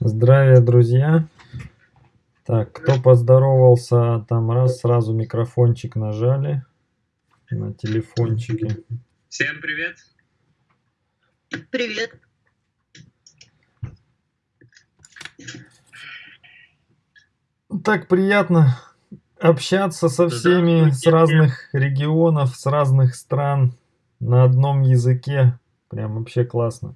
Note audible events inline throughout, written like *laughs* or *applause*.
Здравия, друзья! Так, кто поздоровался, там раз, сразу микрофончик нажали на телефончике. Всем привет! Привет. Так приятно общаться со всеми с разных регионов, с разных стран на одном языке. Прям вообще классно.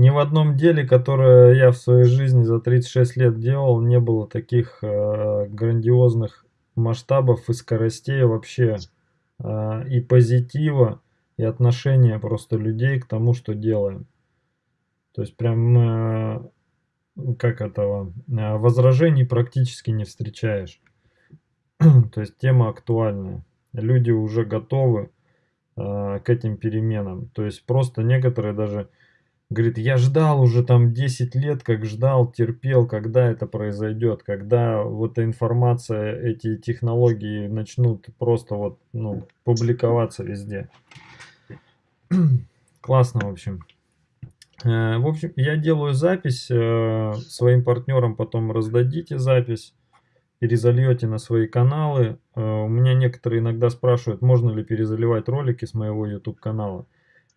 Ни в одном деле, которое я в своей жизни за 36 лет делал, не было таких э, грандиозных масштабов и скоростей вообще, э, и позитива, и отношения просто людей к тому, что делаем. То есть прям, э, как этого, э, возражений практически не встречаешь. *clears throat* То есть тема актуальная. Люди уже готовы э, к этим переменам. То есть просто некоторые даже Говорит, я ждал уже там 10 лет, как ждал, терпел, когда это произойдет, когда вот эта информация, эти технологии начнут просто вот, ну, публиковаться везде. *clears throat* Классно, в общем. Э, в общем, я делаю запись, э, своим партнерам потом раздадите запись, перезальете на свои каналы. Э, у меня некоторые иногда спрашивают, можно ли перезаливать ролики с моего YouTube канала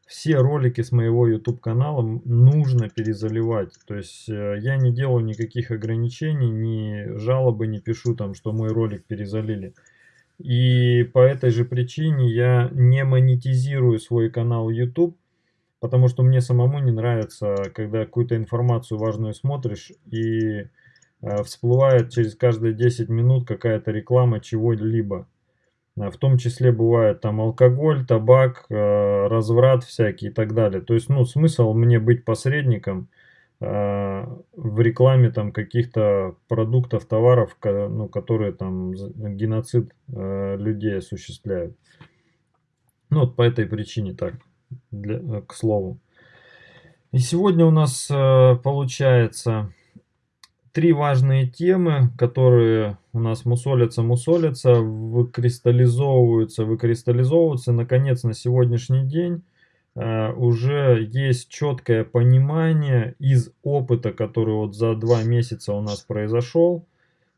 все ролики с моего YouTube канала нужно перезаливать. То есть э, я не делаю никаких ограничений, ни жалобы не пишу там, что мой ролик перезалили. И по этой же причине я не монетизирую свой канал YouTube, потому что мне самому не нравится, когда какую-то информацию важную смотришь и э, всплывает через каждые 10 минут какая-то реклама чего-либо. А, в том числе бывает там алкоголь, табак, э, разврат всякий и так далее. То есть, ну, смысл мне быть посредником э, в рекламе там каких-то продуктов, товаров, ну, которые там геноцид э, людей осуществляют. Ну, вот по этой причине так, для, к слову. И сегодня у нас получается три важные темы, которые у нас мусолятся, мусолятся, выкристаллизовываются, выкристаллизовываются. Наконец, на сегодняшний день э, уже есть четкое понимание из опыта, который вот за два месяца у нас произошел,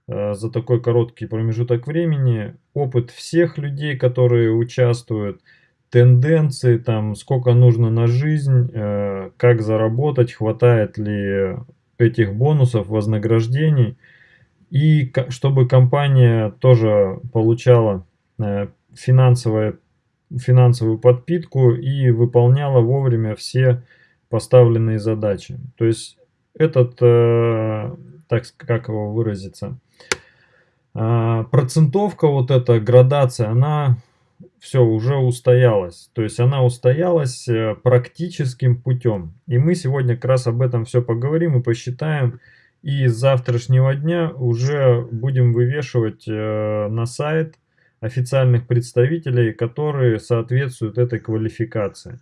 э, за такой короткий промежуток времени, опыт всех людей, которые участвуют, тенденции, там, сколько нужно на жизнь, э, как заработать, хватает ли этих бонусов, вознаграждений. И чтобы компания тоже получала э, финансовое, финансовую подпитку и выполняла вовремя все поставленные задачи. То есть этот, э, так как его выразиться, э, процентовка, вот эта градация, она все уже устоялась. То есть она устоялась э, практическим путем. И мы сегодня как раз об этом все поговорим и посчитаем. И с завтрашнего дня уже будем вывешивать э, на сайт официальных представителей, которые соответствуют этой квалификации.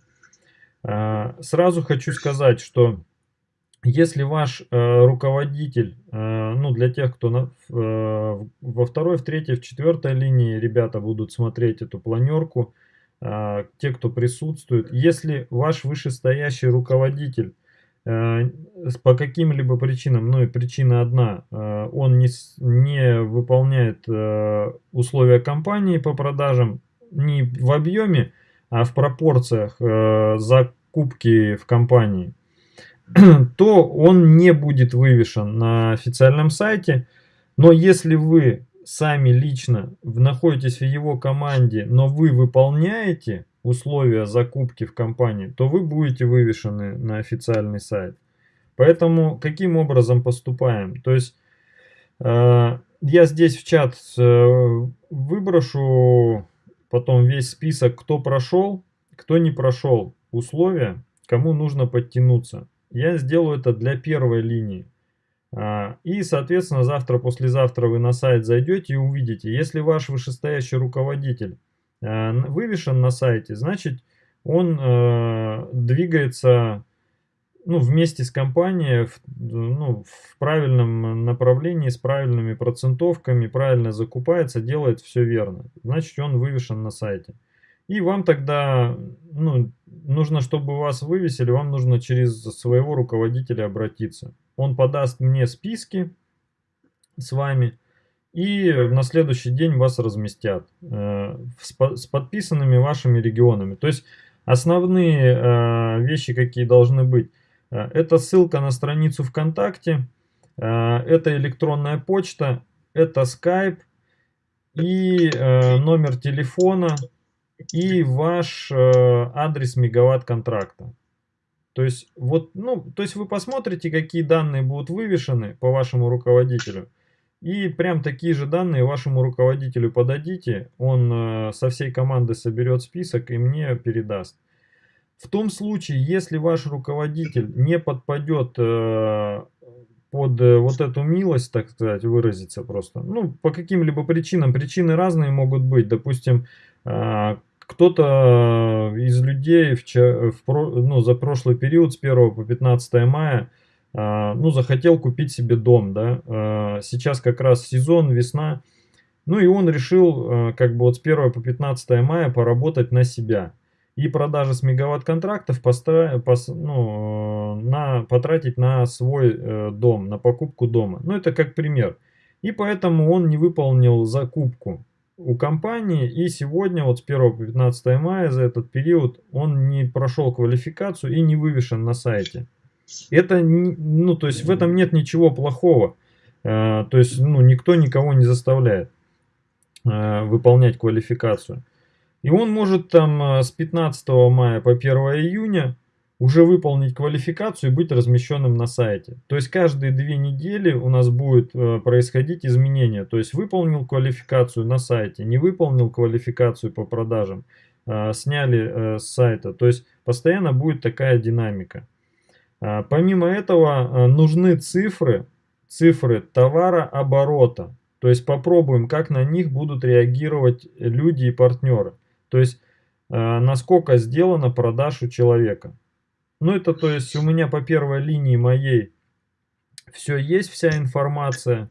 А, сразу хочу сказать, что если ваш э, руководитель, э, ну для тех, кто на, э, во второй, в третьей, в четвертой линии ребята будут смотреть эту планерку, э, те, кто присутствует, если ваш вышестоящий руководитель э, по каким-либо причинам, ну и причина одна, э, он не, не выполняет э, условия компании по продажам не в объеме, а в пропорциях закупки в компании – *clears throat* то он не будет вывешен на официальном сайте. Но если вы сами лично находитесь в его команде, но вы выполняете условия закупки в компании, то вы будете вывешены на официальный сайт. Поэтому каким образом поступаем? То есть э, я здесь в чат э, выброшу потом весь список, кто прошел, кто не прошел условия, кому нужно подтянуться я сделаю это для первой линии. А, и, соответственно, завтра-послезавтра вы на сайт зайдете и увидите, если ваш вышестоящий руководитель а, вывешен на сайте, значит, он а, двигается ну, вместе с компанией в, ну, в правильном направлении, с правильными процентовками, правильно закупается, делает все верно. Значит, он вывешен на сайте. И вам тогда, ну, нужно, чтобы вас вывесили, вам нужно через своего руководителя обратиться. Он подаст мне списки с вами, и на следующий день вас разместят э, с, подписанными вашими регионами. То есть основные э, вещи, какие должны быть, э, это ссылка на страницу ВКонтакте, э, это электронная почта, это Skype и э, номер телефона и ваш э, адрес мегаватт контракта. То есть, вот, ну, то есть вы посмотрите, какие данные будут вывешены по вашему руководителю. И прям такие же данные вашему руководителю подадите. Он э, со всей команды соберет список и мне передаст. В том случае, если ваш руководитель не подпадет э, под вот эту милость, так сказать, выразиться просто. Ну, по каким-либо причинам. Причины разные могут быть. Допустим, кто-то из людей в, в, ну, за прошлый период с 1 по 15 мая а, ну, захотел купить себе дом, да, а, сейчас как раз сезон, весна, ну и он решил а, как бы вот с 1 по 15 мая поработать на себя и продажи с мегаватт-контрактов ну, на, потратить на свой э, дом, на покупку дома. Ну, это как пример. И поэтому он не выполнил закупку у компании, и сегодня, вот с 1 по 15 мая, за этот период, он не прошел квалификацию и не вывешен на сайте. Это, ну, то есть в этом нет ничего плохого. Э, то есть, ну, никто никого не заставляет э, выполнять квалификацию. И он может там э, с 15 мая по 1 июня уже выполнить квалификацию и быть размещенным на сайте. То есть каждые две недели у нас будет происходить изменения. То есть выполнил квалификацию на сайте, не выполнил квалификацию по продажам, сняли с сайта. То есть постоянно будет такая динамика. А, помимо этого нужны цифры, цифры товара оборота. То есть попробуем, как на них будут реагировать люди и партнеры. То есть насколько сделано продаж у человека. Ну это то есть у меня по первой линии моей все есть, вся информация.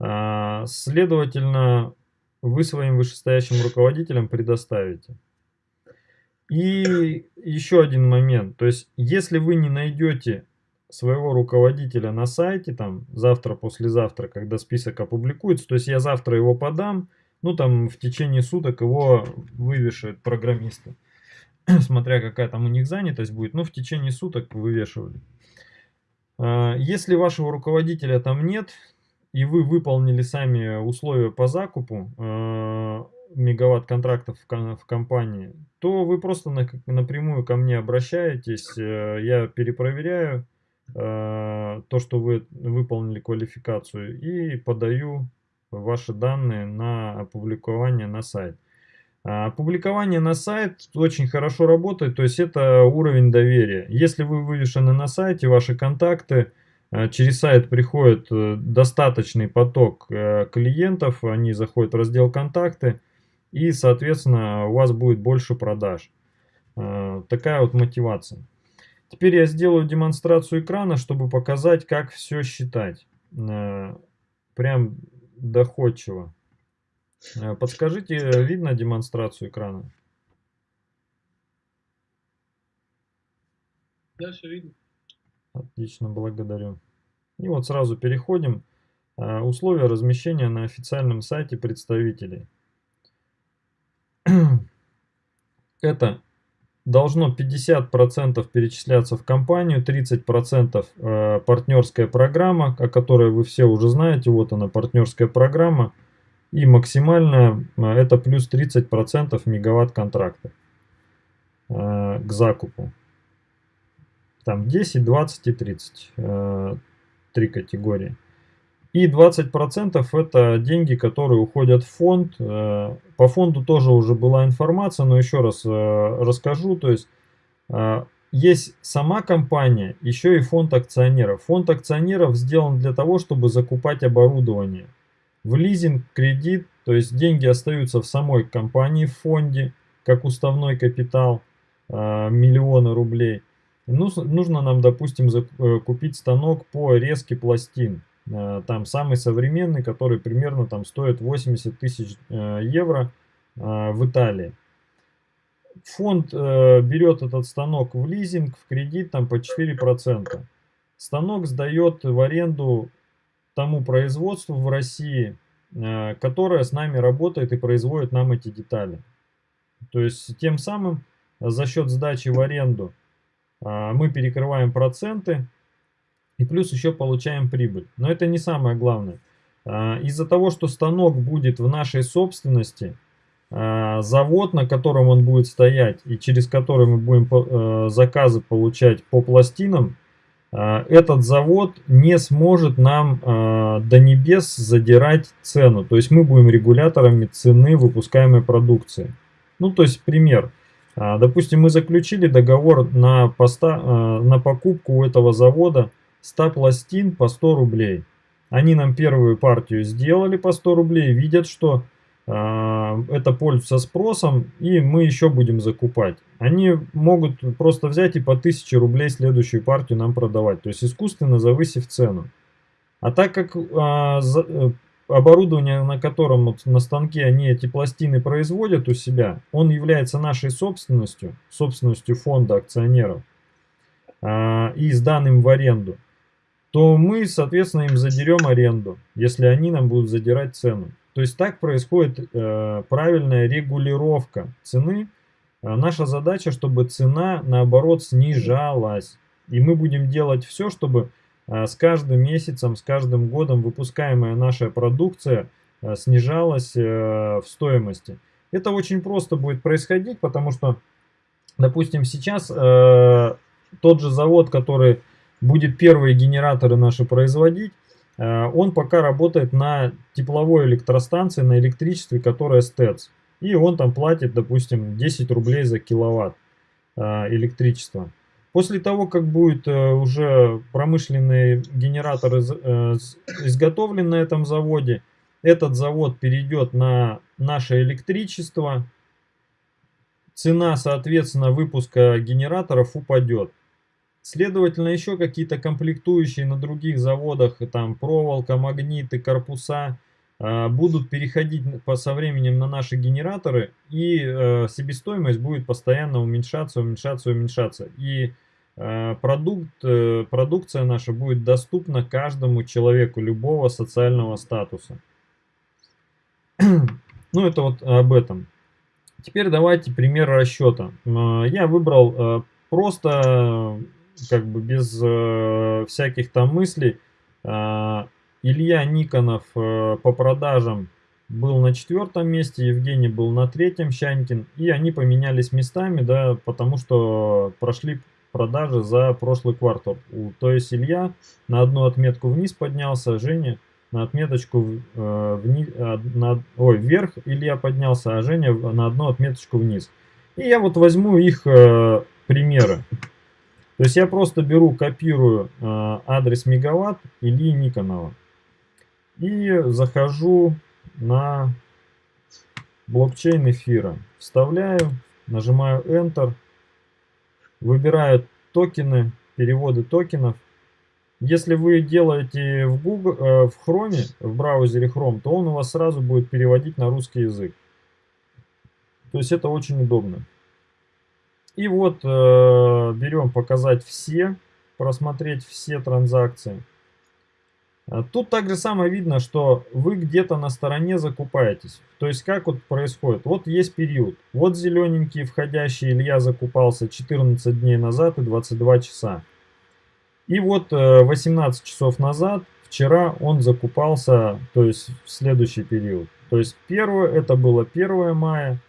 Следовательно, вы своим вышестоящим руководителям предоставите. И еще один момент, то есть если вы не найдете своего руководителя на сайте, там завтра, послезавтра, когда список опубликуется, то есть я завтра его подам, ну там в течение суток его вывешивают программисты, *clears throat* смотря какая там у них занятость будет, ну в течение суток вывешивали. А, если вашего руководителя там нет, и вы выполнили сами условия по закупу, а, мегаватт контрактов в компании, то вы просто напрямую ко мне обращаетесь, э, я перепроверяю э, то, что вы выполнили квалификацию и подаю ваши данные на опубликование на сайт. А публикование на сайт очень хорошо работает, то есть это уровень доверия. Если вы вывешены на сайте, ваши контакты, э, через сайт приходит достаточный поток клиентов, они заходят в раздел «Контакты», и, соответственно, у вас будет больше продаж. А, такая вот мотивация. Теперь я сделаю демонстрацию экрана, чтобы показать, как все считать. А, прям доходчиво. А, подскажите, видно демонстрацию экрана? Дальше видно. Отлично, благодарю. И вот сразу переходим. Условия размещения на официальном сайте представителей. *clears throat* это должно 50% перечисляться в компанию, 30% э, партнерская программа, о которой вы все уже знаете, вот она партнерская программа, и максимальная э, это плюс 30% мегаватт контракта э, к закупу. Там 10, 20 и 30, три категории. И 20% это деньги, которые уходят в фонд. Э, по фонду тоже уже была информация, но еще раз э, расскажу. То есть э, есть сама компания, еще и фонд акционеров. Фонд акционеров сделан для того, чтобы закупать оборудование. В лизинг, кредит, то есть деньги остаются в самой компании в фонде, как уставной капитал, миллионы рублей. Нужно нам, допустим, купить станок по резке пластин. Э, там самый современный, который примерно там стоит 80 тысяч э, евро э, в Италии. фонд э, берет этот станок в лизинг, в кредит там по 4%. Станок сдает в аренду тому производству в России, э, которое с нами работает и производит нам эти детали. То есть тем самым за счет сдачи в аренду э, мы перекрываем проценты и плюс еще получаем прибыль. Но это не самое главное. Э, из-за того, что станок будет в нашей собственности, э, завод, на котором он будет стоять и через который мы будем э, заказы получать по пластинам, этот завод не сможет нам а, до небес задирать цену. То есть мы будем регуляторами цены выпускаемой продукции. Ну, то есть пример. А, допустим, мы заключили договор на, поста, на покупку у этого завода 100 пластин по 100 рублей. Они нам первую партию сделали по 100 рублей, видят, что это пользуется спросом, и мы еще будем закупать. Они могут просто взять и по 1000 рублей следующую партию нам продавать, то есть искусственно завысив цену. А так как а, за, э, оборудование, на котором вот, на станке они эти пластины производят у себя, он является нашей собственностью, собственностью фонда акционеров а, и сданным в аренду, то мы, соответственно, им задерем аренду, если они нам будут задирать цену. То есть так происходит э, правильная регулировка цены. А наша задача, чтобы цена наоборот снижалась. И мы будем делать все, чтобы э, с каждым месяцем, с каждым годом выпускаемая наша продукция э, снижалась э, в стоимости. Это очень просто будет происходить, потому что, допустим, сейчас э, тот же завод, который будет первые генераторы наши производить, он пока работает на тепловой электростанции, на электричестве, которая СТЭЦ. И он там платит, допустим, 10 рублей за киловатт э, электричества. После того, как будет э, уже промышленный генератор изготовлен на этом заводе, этот завод перейдет на наше электричество, цена, соответственно, выпуска генераторов упадет. Следовательно, еще какие-то комплектующие на других заводах, там проволока, магниты, корпуса, а, будут переходить по, со временем на наши генераторы, и э, себестоимость будет постоянно уменьшаться, уменьшаться, уменьшаться. И э, продукт, э, продукция наша будет доступна каждому человеку любого социального статуса. *clears throat* ну, это вот об этом. Теперь давайте пример расчета. Я выбрал просто как бы без э, всяких там мыслей. Э, Илья Никонов э, по продажам был на четвертом месте, Евгений был на третьем, Щанькин. И они поменялись местами, да, потому что прошли продажи за прошлый квартал. То есть Илья на одну отметку вниз поднялся, Женя на отметочку э, вниз, э, на, ой, вверх Илья поднялся, а Женя на одну отметочку вниз. И я вот возьму их э, примеры. То есть я просто беру, копирую э, адрес мегаватт Ильи Никонова и захожу на блокчейн эфира. Вставляю, нажимаю Enter, выбираю токены, переводы токенов. Если вы делаете в, Google, э, в Chrome, в браузере Chrome, то он у вас сразу будет переводить на русский язык. То есть это очень удобно. И вот э, берем показать все, просмотреть все транзакции. А тут также самое видно, что вы где-то на стороне закупаетесь. То есть как вот происходит? Вот есть период. Вот зелененький входящий Илья закупался 14 дней назад и 22 часа. И вот 18 э, часов назад, вчера он закупался, то есть в следующий период. То есть первое, это было 1 мая,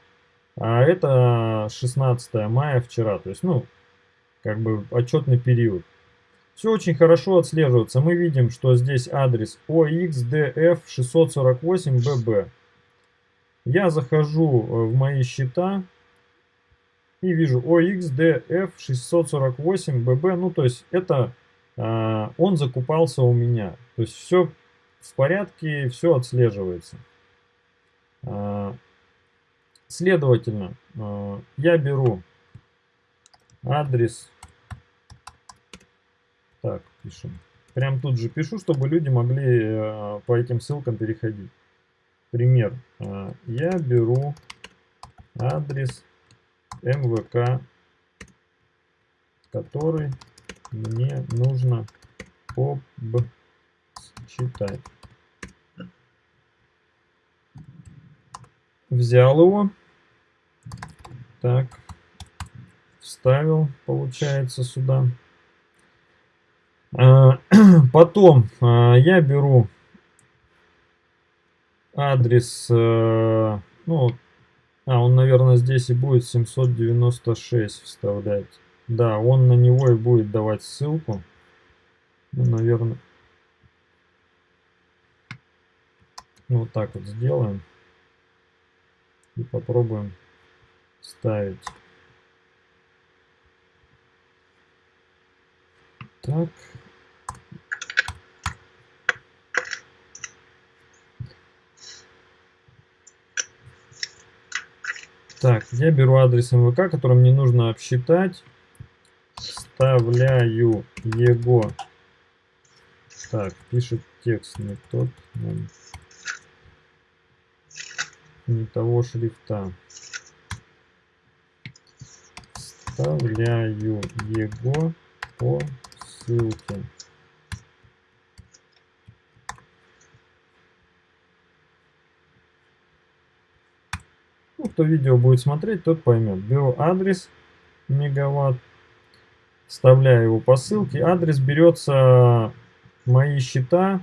а это 16 мая вчера, то есть, ну, как бы отчетный период. Все очень хорошо отслеживается. Мы видим, что здесь адрес OXDF648BB. Я захожу э, в мои счета и вижу OXDF648BB. Ну, то есть это а, он закупался у меня. То есть все в порядке, все отслеживается. Следовательно, э, я беру адрес. Так, пишем. Прям тут же пишу, чтобы люди могли э, по этим ссылкам переходить. Пример. Э, я беру адрес МВК, который мне нужно обчитать. Взял его. Так. Вставил, получается, сюда. А, *clears throat* потом а, я беру адрес, э, ну, а, он, наверное, здесь и будет 796 вставлять. Да, он на него и будет давать ссылку. Ну, наверное. Вот так вот сделаем. И попробуем ставить. Так. Так, я беру адрес МВК, который мне нужно обсчитать. Вставляю его. Так, пишет текст не тот. Не того шрифта. Вставляю его по ссылке. Ну, кто видео будет смотреть, тот поймет. Беру адрес мегаватт, вставляю его по ссылке. Адрес берется мои счета.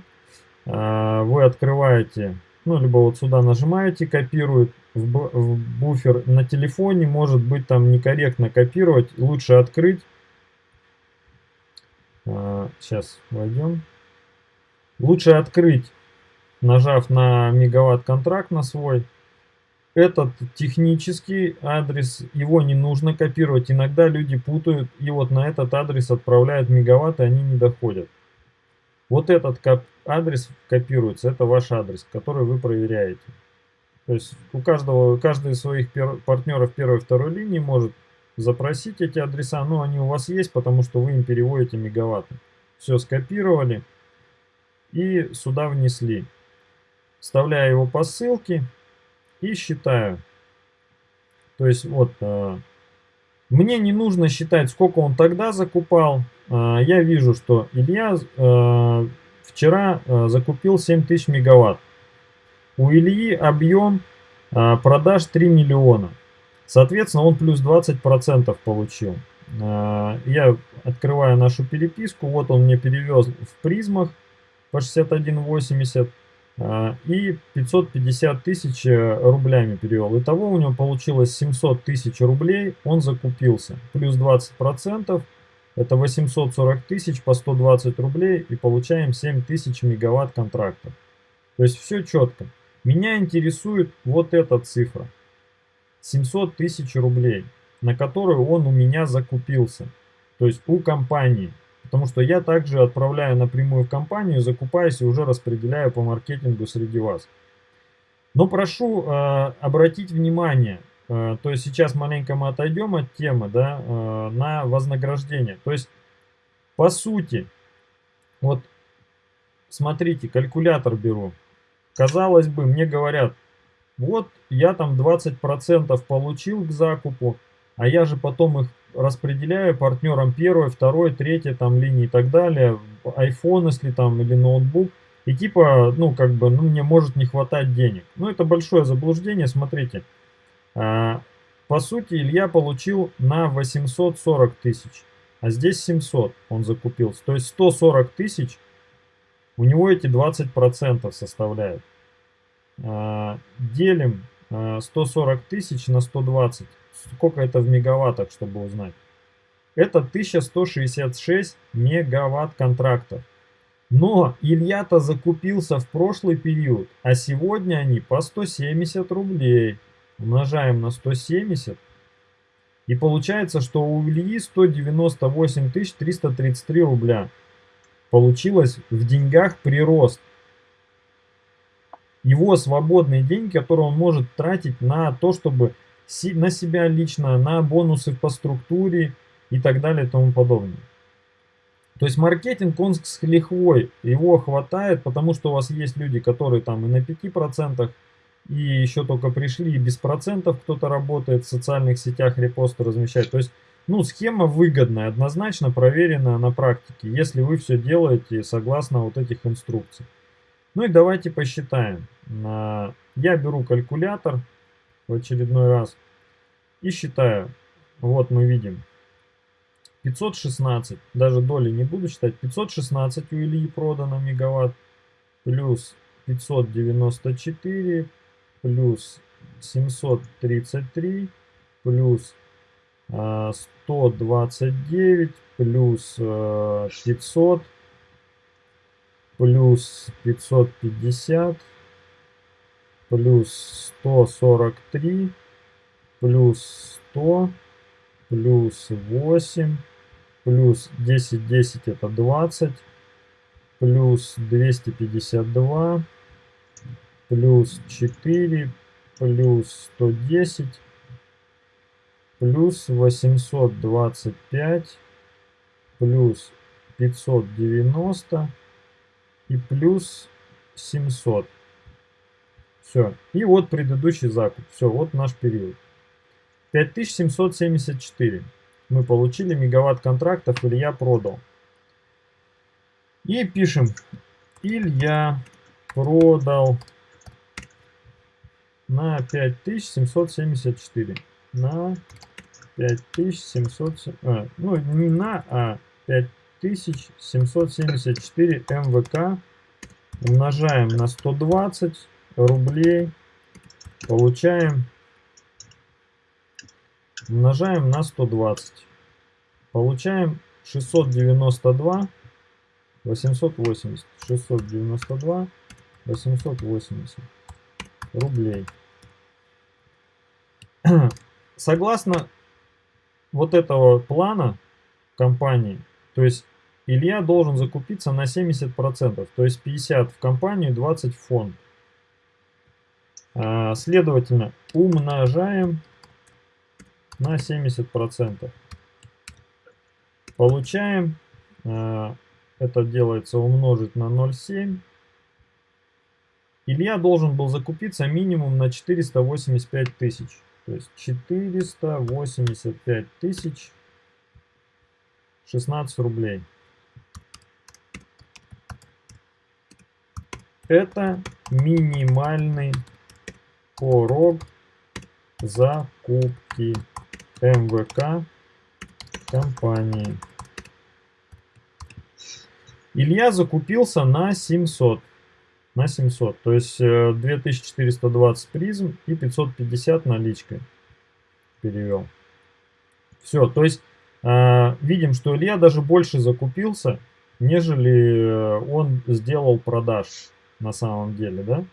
А, вы открываете, ну, либо вот сюда нажимаете, копирует в буфер на телефоне. Может быть там некорректно копировать. Лучше открыть. Сейчас а, войдем. Лучше открыть, нажав на мегаватт контракт на свой этот технический адрес, его не нужно копировать. Иногда люди путают и вот на этот адрес отправляют мегаватты, они не доходят. Вот этот адрес копируется, это ваш адрес, который вы проверяете. То есть у каждого, каждый из своих партнеров первой и второй линии может запросить эти адреса, но они у вас есть, потому что вы им переводите мегаватты. Все скопировали и сюда внесли. Вставляя его по ссылке, и считаю. То есть вот, э, мне не нужно считать, сколько он тогда закупал. Э, я вижу, что Илья э, вчера э, закупил 7000 мегаватт. У Ильи объем продаж 3 миллиона. Соответственно, он плюс 20% получил. Я открываю нашу переписку. Вот он мне перевез в призмах по 61,80. А, и 550 тысяч э, рублями перевел. Итого у него получилось 700 тысяч рублей, он закупился. Плюс 20%, это 840 тысяч по 120 рублей и получаем 7 тысяч мегаватт контрактов. То есть все четко. Меня интересует вот эта цифра. 700 тысяч рублей, на которую он у меня закупился. То есть у компании. Потому что я также отправляю напрямую в компанию, закупаюсь и уже распределяю по маркетингу среди вас. Но прошу э, обратить внимание, э, то есть сейчас маленько мы отойдем от темы, да, э, на вознаграждение. То есть, по сути, вот смотрите, калькулятор беру. Казалось бы, мне говорят, вот я там 20% получил к закупу, а я же потом их распределяю партнерам первой, второй, третьей там линии и так далее, iPhone, если там, или ноутбук, и типа, ну, как бы, ну, мне может не хватать денег. Ну, это большое заблуждение, смотрите. А, по сути, Илья получил на 840 тысяч, а здесь 700 он закупился. То есть 140 тысяч, у него эти 20% составляют. А, делим 140 а, тысяч на 120 сколько это в мегаваттах, чтобы узнать. Это 1166 мегаватт контрактов. Но Илья-то закупился в прошлый период, а сегодня они по 170 рублей. Умножаем на 170. И получается, что у Ильи 198 333 рубля. Получилось в деньгах прирост. Его свободные деньги, которые он может тратить на то, чтобы на себя лично, на бонусы по структуре и так далее и тому подобное. То есть маркетинг, он с лихвой, его хватает, потому что у вас есть люди, которые там и на 5%, и еще только пришли, и без процентов кто-то работает в социальных сетях, репосты размещает. То есть, ну, схема выгодная, однозначно проверенная на практике, если вы все делаете согласно вот этих инструкций. Ну и давайте посчитаем. Я беру калькулятор в очередной раз и считаю. Вот мы видим 516, даже доли не буду считать, 516 у Ильи продано мегаватт, плюс 594, плюс 733, плюс 129, плюс 500, плюс 550, плюс 143, плюс 100, плюс 8, плюс 10, 10 это 20, плюс 252, плюс 4, плюс 110, плюс 825, плюс 590 и плюс 700. Все. И вот предыдущий закуп. Все, вот наш период. 5774 мы получили мегаватт контрактов, Илья продал. И пишем, Илья продал на 5774. На 5700, а, ну не на, а 5774 МВК умножаем на 120 рублей, получаем умножаем на 120. Получаем 692 880. 692 880 рублей. *clears throat* Согласно вот этого плана компании, то есть Илья должен закупиться на 70%, то есть 50 в компанию, 20 в фонд. А, следовательно, умножаем на 70%. Получаем, э, это делается умножить на 0,7. Илья должен был закупиться минимум на 485 тысяч. То есть 485 тысяч 16 рублей. Это минимальный порог закупки. МВК компании. Илья закупился на 700. На 700. То есть 2420 э, призм и 550 наличкой перевел. Все. То есть э, видим, что Илья даже больше закупился, нежели э, он сделал продаж на самом деле, да?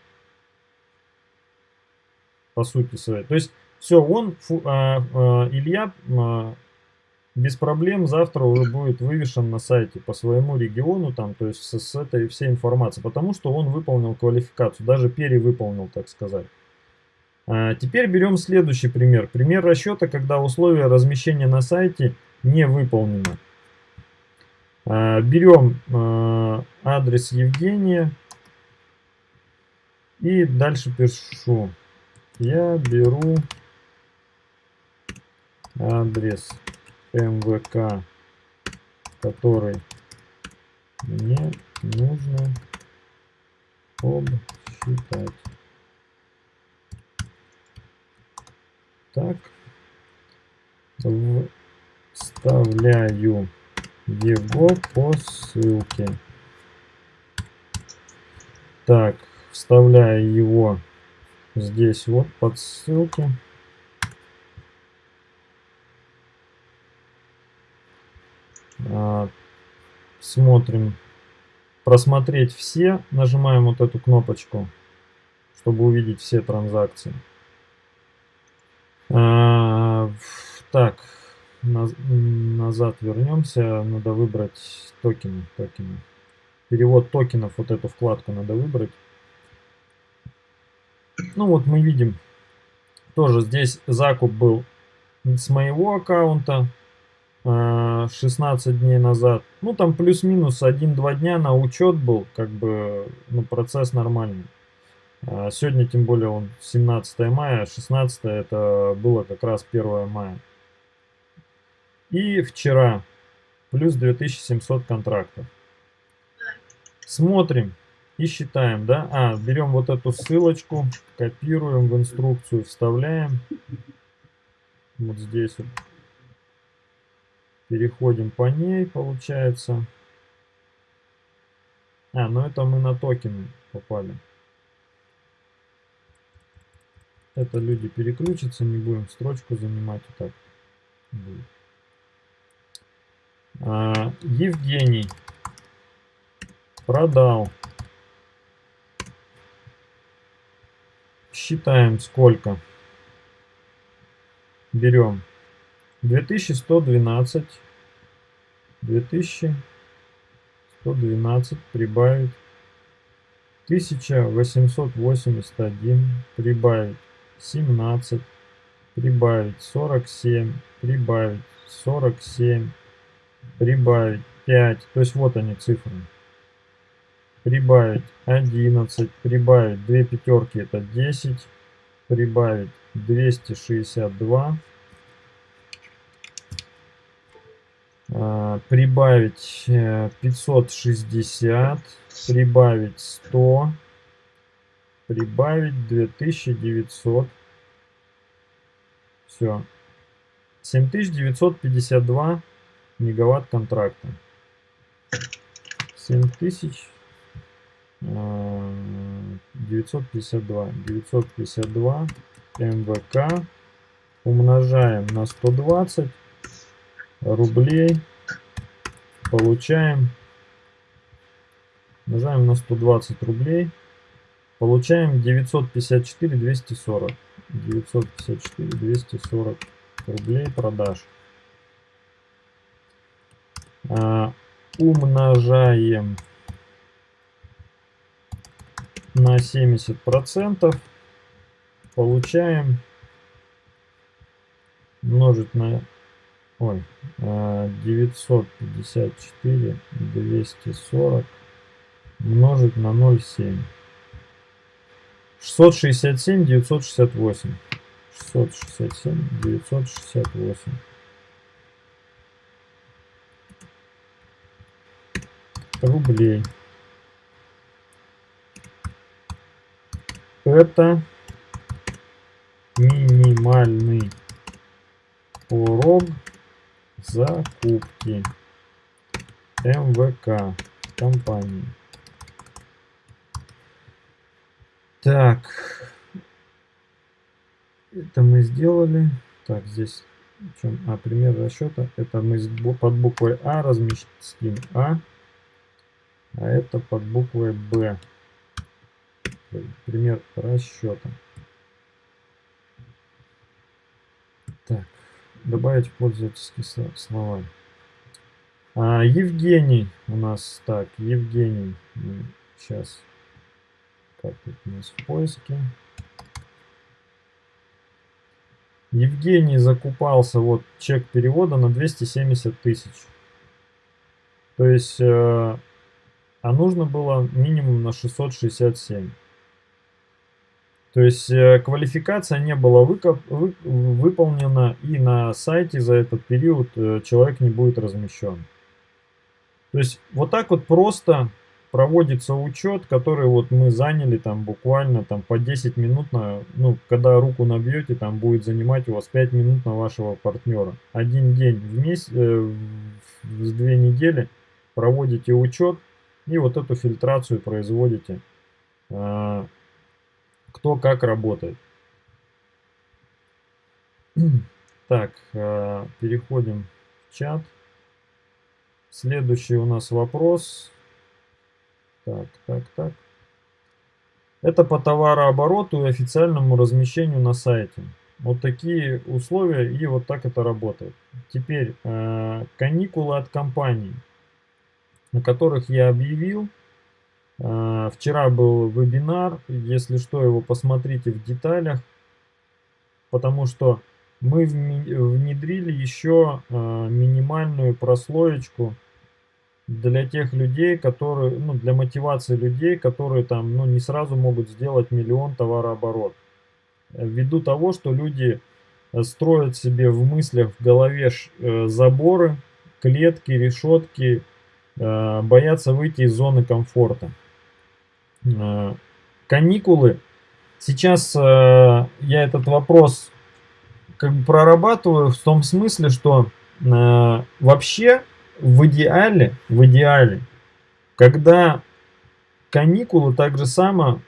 По сути своей. То есть все, он, а, а, Илья а, без проблем завтра уже будет вывешен на сайте по своему региону, там, то есть с, с этой всей информацией, потому что он выполнил квалификацию, даже перевыполнил, так сказать. А, теперь берем следующий пример. Пример расчета, когда условия размещения на сайте не выполнено. А, берем а, адрес Евгения и дальше пишу. Я беру адрес МВК, который мне нужно обсчитать. Так, вставляю его по ссылке. Так, вставляю его здесь вот под ссылки. А, смотрим, просмотреть все, нажимаем вот эту кнопочку, чтобы увидеть все транзакции. А, так, назад вернемся, надо выбрать токены, токены. Перевод токенов, вот эту вкладку надо выбрать. Ну вот мы видим, тоже здесь закуп был с моего аккаунта, 16 э, дней назад. Ну, там плюс-минус 1-2 дня на учет был, как бы, ну, процесс нормальный. А сегодня, тем более, он 17 мая, 16 это было как раз 1 мая. И вчера плюс 2700 контрактов. Смотрим и считаем, да? А, берем вот эту ссылочку, копируем в инструкцию, вставляем. Вот здесь вот. Переходим по ней, получается. А, ну это мы на токены попали. Это люди переключатся, не будем строчку занимать и так. А, Евгений продал. Считаем сколько. Берем? 2112. 2112 прибавить. 1881 прибавить 17 прибавить 47 прибавить 47 прибавить 5 то есть вот они цифры прибавить 11 прибавить 2 пятерки это 10 прибавить 262 а, прибавить 560 э, прибавить 100 прибавить 2900 все 7952 мегаватт контракта. 7000 952 952 МВК. Умножаем на 120 рублей. Получаем. Умножаем на 120 рублей. Получаем 954 240 954 240 рублей продаж. А, умножаем на 70 процентов получаем умножить на ой 954 240 умножить на 0,7 667 968 667 968 рублей это минимальный порог закупки МВК компании. Так, это мы сделали. Так, здесь чем, а, пример расчета. Это мы под буквой А разместим А, а это под буквой Б пример расчета. Так, добавить пользовательские слова. А, Евгений у нас, так, Евгений, сейчас, как тут у нас в поиске. Евгений закупался, вот чек перевода на 270 тысяч. То есть, э, а нужно было минимум на 667. То есть э, квалификация не была выкоп, вы, выполнена и на сайте за этот период э, человек не будет размещен. То есть вот так вот просто проводится учет, который вот мы заняли там буквально там по 10 минут, на, ну когда руку набьете, там будет занимать у вас 5 минут на вашего партнера. Один день в месяц, э, в две недели проводите учет и вот эту фильтрацию производите. А, кто как работает. *clears throat* Так, э, переходим в чат. Следующий у нас вопрос. Так, так, так. Это по товарообороту и официальному размещению на сайте. Вот такие условия и вот так это работает. Теперь э, каникулы от компании, на которых я объявил. А, вчера был вебинар, если что, его посмотрите в деталях, потому что мы внедрили еще а, минимальную прослоечку для тех людей, которые, ну, для мотивации людей, которые там, ну, не сразу могут сделать миллион товарооборот. Ввиду того, что люди э, строят себе в мыслях, в голове э, заборы, клетки, решетки, э, боятся выйти из зоны комфорта. Каникулы. Сейчас я этот вопрос как бы прорабатываю в том смысле, что вообще в идеале, в идеале, когда каникулы так же само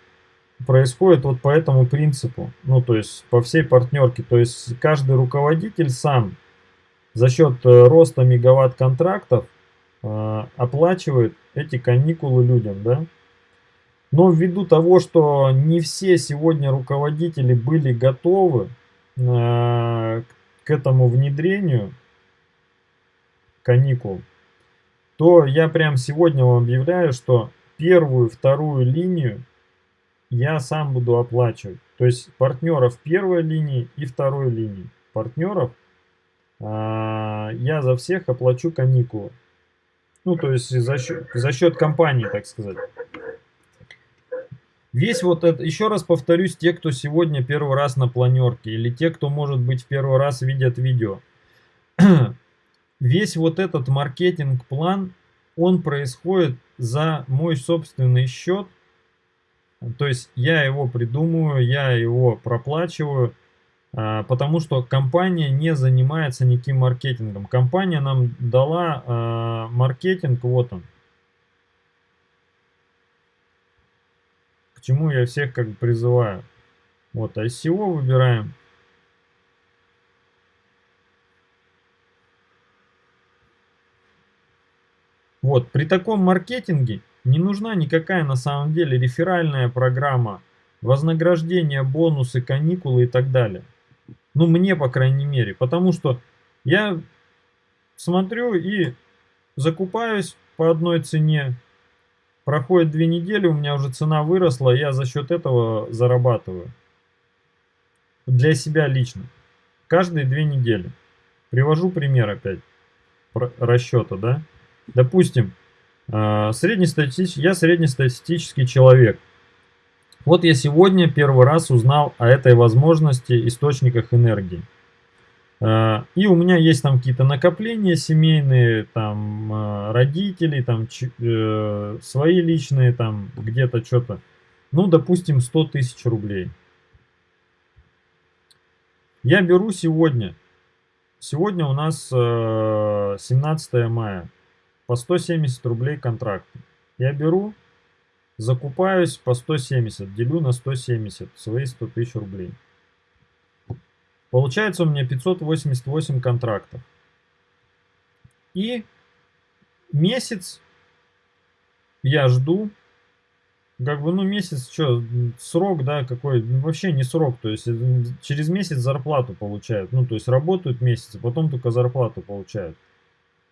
происходят вот по этому принципу, ну то есть по всей партнерке, то есть каждый руководитель сам за счет э, роста мегаватт контрактов э, оплачивает эти каникулы людям, да. Но ввиду того, что не все сегодня руководители были готовы э, к этому внедрению, каникул, то я прям сегодня вам объявляю, что первую, вторую линию я сам буду оплачивать. То есть партнеров первой линии и второй линии. Партнеров а, я за всех оплачу каникулы. Ну, то есть за счет, за счет компании, так сказать. Весь вот это, еще раз повторюсь, те, кто сегодня первый раз на планерке, или те, кто, может быть, в первый раз видят видео. *clears throat* весь вот этот маркетинг-план, он происходит за мой собственный счет. То есть я его придумываю, я его проплачиваю, а, потому что компания не занимается никаким маркетингом. Компания нам дала а, маркетинг, вот он. Чему я всех как бы призываю. Вот ICO выбираем. Вот, при таком маркетинге не нужна никакая на самом деле реферальная программа, вознаграждение, бонусы, каникулы и так далее. Ну, мне, по крайней мере. Потому что я смотрю и закупаюсь по одной цене. Проходит две недели, у меня уже цена выросла, я за счет этого зарабатываю. Для себя лично. Каждые две недели. Привожу пример опять расчета, да. Допустим, а, среднестатистический, я среднестатистический человек. Вот я сегодня первый раз узнал о этой возможности источниках энергии. А, и у меня есть там какие-то накопления семейные, там а, родители, там э, свои личные, там где-то что-то. Ну, допустим, 100 тысяч рублей. Я беру сегодня. Сегодня у нас 17 э, мая по 170 рублей контракт. Я беру, закупаюсь по 170, делю на 170, свои 100 тысяч рублей. Получается у меня 588 контрактов. И месяц я жду, как бы, ну, месяц, что, срок, да, какой, ну, вообще не срок, то есть э, через месяц зарплату получают, ну, то есть работают месяц, а потом только зарплату получают.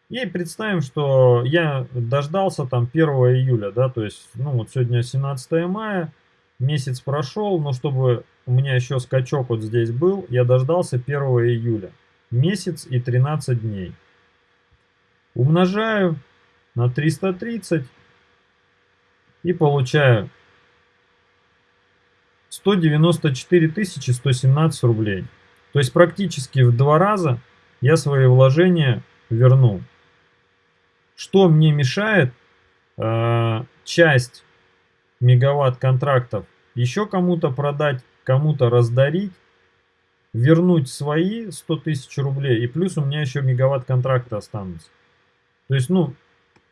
И представим, что я дождался там 1 июля, да, то есть, ну вот сегодня 17 мая, месяц прошел, но чтобы у меня еще скачок вот здесь был, я дождался 1 июля. Месяц и 13 дней. Умножаю на 330 и получаю 194 117 рублей. То есть практически в два раза я свои вложения вернул. Что мне мешает э, часть мегаватт контрактов еще кому-то продать, кому-то раздарить, вернуть свои 100 тысяч рублей, и плюс у меня еще мегаватт контракта останутся. То есть, ну,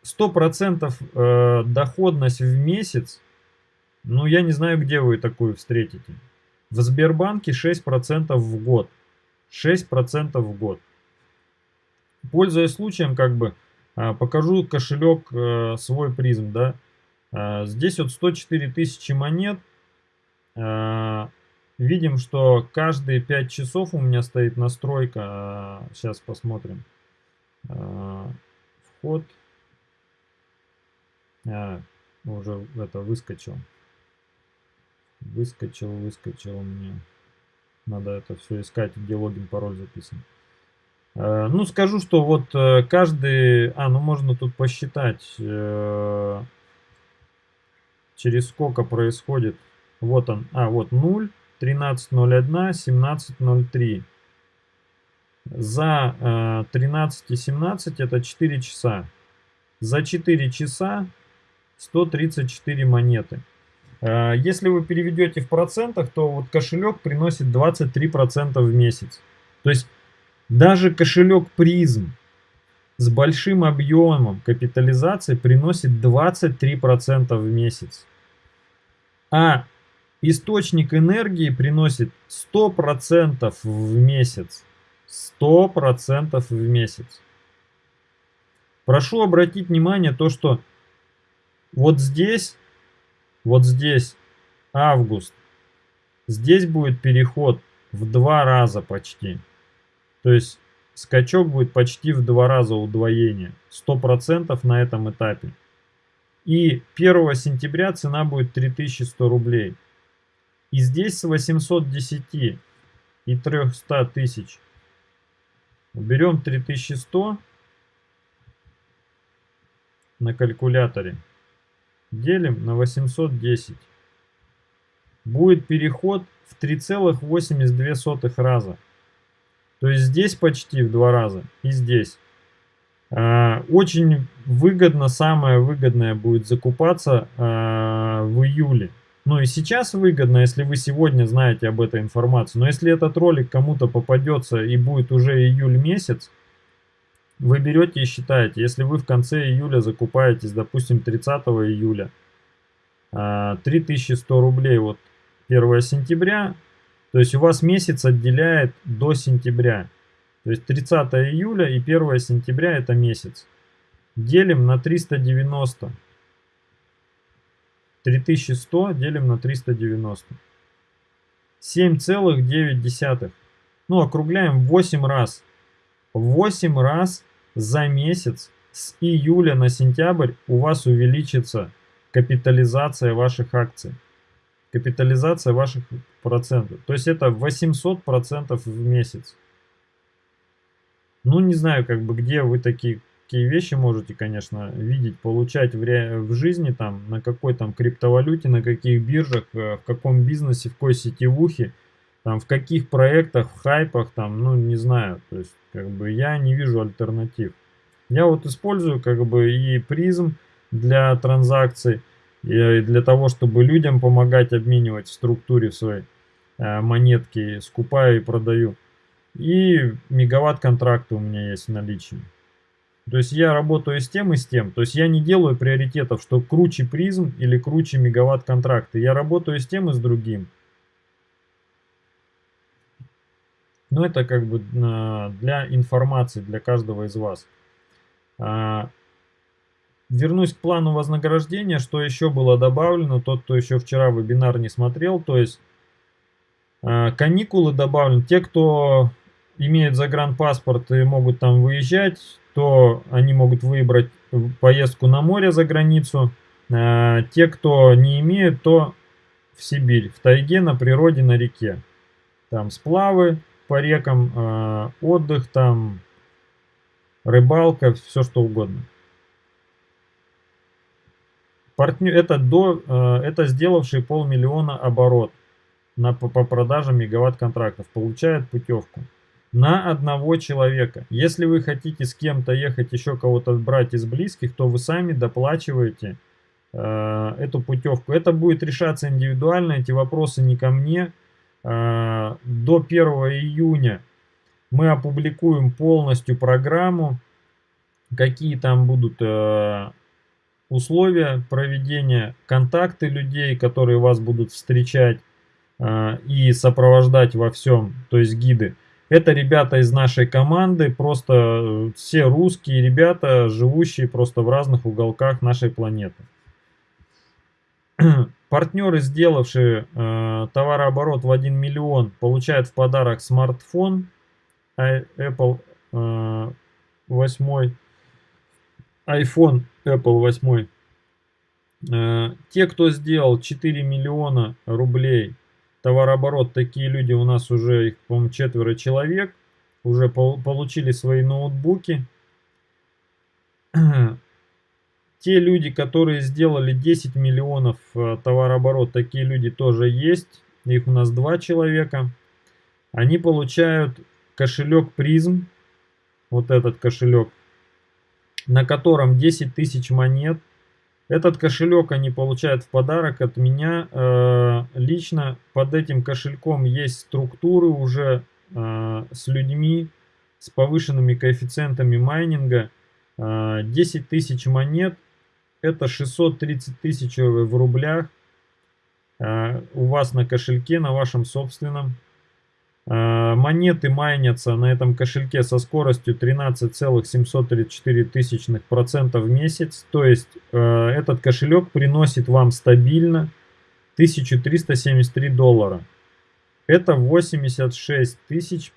100% э, доходность в месяц, ну, я не знаю, где вы такую встретите. В Сбербанке 6% в год. 6% в год. Пользуясь случаем, как бы, а, покажу кошелек э, свой призм, да. А, здесь вот 104 тысячи монет. А, видим, что каждые 5 часов у меня стоит настройка. Сейчас посмотрим. Вход. А, уже это выскочил. Выскочил, выскочил мне. Надо это все искать, где логин, пароль записан. Э, ну, скажу, что вот э, каждый... А, ну можно тут посчитать, э, через сколько происходит. Вот он. А, вот 0, 13.01, 17.03. За 13.17 это 4 часа. За 4 часа 134 монеты. Если вы переведете в процентах, то вот кошелек приносит 23% в месяц. То есть даже кошелек призм с большим объемом капитализации приносит 23% в месяц. А источник энергии приносит 100% в месяц. 100% в месяц. Прошу обратить внимание то, что вот здесь, вот здесь август, здесь будет переход в два раза почти. То есть скачок будет почти в два раза удвоение. 100% на этом этапе. И 1 сентября цена будет 3100 рублей. И здесь с 810 и 300 тысяч. Берем 3100 на калькуляторе. Делим на 810. Будет переход в 3,82 раза. То есть здесь почти в два раза и здесь. А, очень выгодно, самое выгодное будет закупаться а, в июле. Ну и сейчас выгодно, если вы сегодня знаете об этой информации. Но если этот ролик кому-то попадется и будет уже июль месяц, вы берете и считаете. Если вы в конце июля закупаетесь, допустим, 30 июля, 3100 а, рублей вот 1 сентября, то есть у вас месяц отделяет до сентября. То есть 30 июля и 1 сентября это месяц. Делим на 390. 3100 делим на 390. 7,9. Ну, округляем 8 раз. 8 раз за месяц с июля на сентябрь у вас увеличится капитализация ваших акций капитализация ваших процентов. То есть это 800 процентов в месяц. Ну, не знаю, как бы, где вы такие, такие вещи можете, конечно, видеть, получать в, ре... в жизни, там, на какой там криптовалюте, на каких биржах, э, в каком бизнесе, в какой сетевухе, там, в каких проектах, в хайпах, там, ну, не знаю. То есть, как бы, я не вижу альтернатив. Я вот использую, как бы, и призм для транзакций, и для того, чтобы людям помогать обменивать в структуре своей э, монетки, скупаю и продаю. И мегаватт контракты у меня есть в наличии. То есть я работаю с тем и с тем. То есть я не делаю приоритетов, что круче призм или круче мегаватт контракты. Я работаю с тем и с другим. Но это как бы э, для информации, для каждого из вас. А, Вернусь к плану вознаграждения, что еще было добавлено, тот, кто еще вчера вебинар не смотрел, то есть э, каникулы добавлены. Те, кто имеет загранпаспорт и могут там выезжать, то они могут выбрать поездку на море за границу. Э, те, кто не имеют, то в Сибирь, в тайге, на природе, на реке. Там сплавы по рекам, э, отдых, там рыбалка, все что угодно. Партнер, это, до, э, это сделавший полмиллиона оборот на, по, по продаже мегаватт контрактов получает путевку на одного человека. Если вы хотите с кем-то ехать, еще кого-то брать из близких, то вы сами доплачиваете э, эту путевку. Это будет решаться индивидуально, эти вопросы не ко мне. Э, до 1 июня мы опубликуем полностью программу, какие там будут э, условия проведения, контакты людей, которые вас будут встречать э, и сопровождать во всем, то есть гиды. Это ребята из нашей команды, просто э, все русские ребята, живущие просто в разных уголках нашей планеты. *clears throat* Партнеры, сделавшие э, товарооборот в 1 миллион, получают в подарок смартфон Apple э, 8 iPhone Apple 8. Э, те, кто сделал 4 миллиона рублей товарооборот, такие люди у нас уже, их, по-моему, четверо человек. уже получили свои ноутбуки. *clears throat* Те люди, которые сделали 10 миллионов э, товарооборот, такие люди тоже есть. Их у нас два человека. Они получают кошелек призм, вот этот кошелек, на котором 10 тысяч монет. Этот кошелек они получают в подарок от меня. Э, лично под этим кошельком есть структуры уже э, с людьми, с повышенными коэффициентами майнинга. 10 тысяч монет это 630 тысяч в рублях а, у вас на кошельке, на вашем собственном. А, монеты майнятся на этом кошельке со скоростью 13,734 тысячных процентов в месяц. То есть а, этот кошелек приносит вам стабильно 1373 доллара. Это 86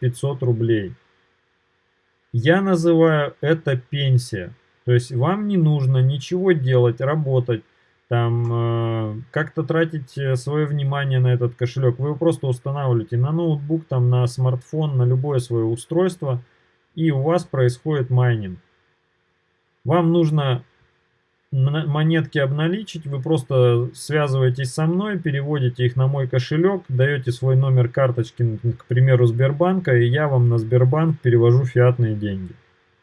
500 рублей. Я называю это пенсия. То есть вам не нужно ничего делать, работать, там э, как-то тратить э, свое внимание на этот кошелек. Вы его просто устанавливаете на ноутбук, там, на смартфон, на любое свое устройство, и у вас происходит майнинг. Вам нужно монетки обналичить, вы просто связываетесь со мной, переводите их на мой кошелек, даете свой номер карточки, к примеру, Сбербанка, и я вам на Сбербанк перевожу фиатные деньги.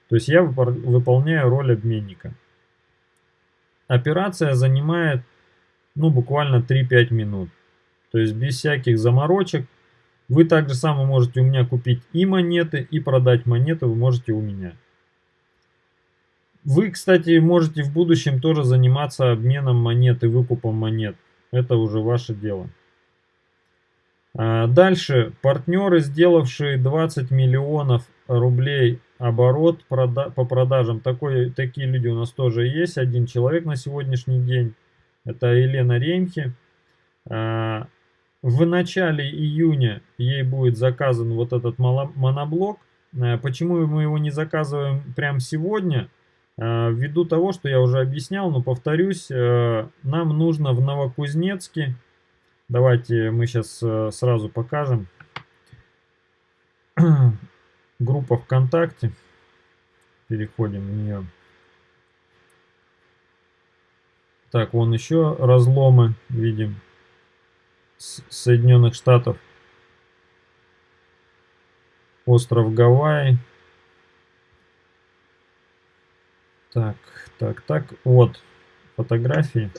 То есть я выполняю роль обменника. Операция занимает ну, буквально 3-5 минут. То есть без всяких заморочек. Вы также само можете у меня купить и монеты, и продать монеты вы можете у меня. Вы, кстати, можете в будущем тоже заниматься обменом монет и выкупом монет. Это уже ваше дело. А дальше. Партнеры, сделавшие 20 миллионов рублей оборот прода по продажам. Такой, такие люди у нас тоже есть. Один человек на сегодняшний день. Это Елена Ремхи. А, в начале июня ей будет заказан вот этот моноблок. А, почему мы его не заказываем прямо сегодня? А, ввиду того, что я уже объяснял, но повторюсь, нам нужно в Новокузнецке. Давайте мы сейчас сразу покажем *clears throat* группа ВКонтакте. Переходим в нее. Так, вон еще разломы видим с Соединенных Штатов. Остров Гавайи. Так, так, так. Вот фотографии.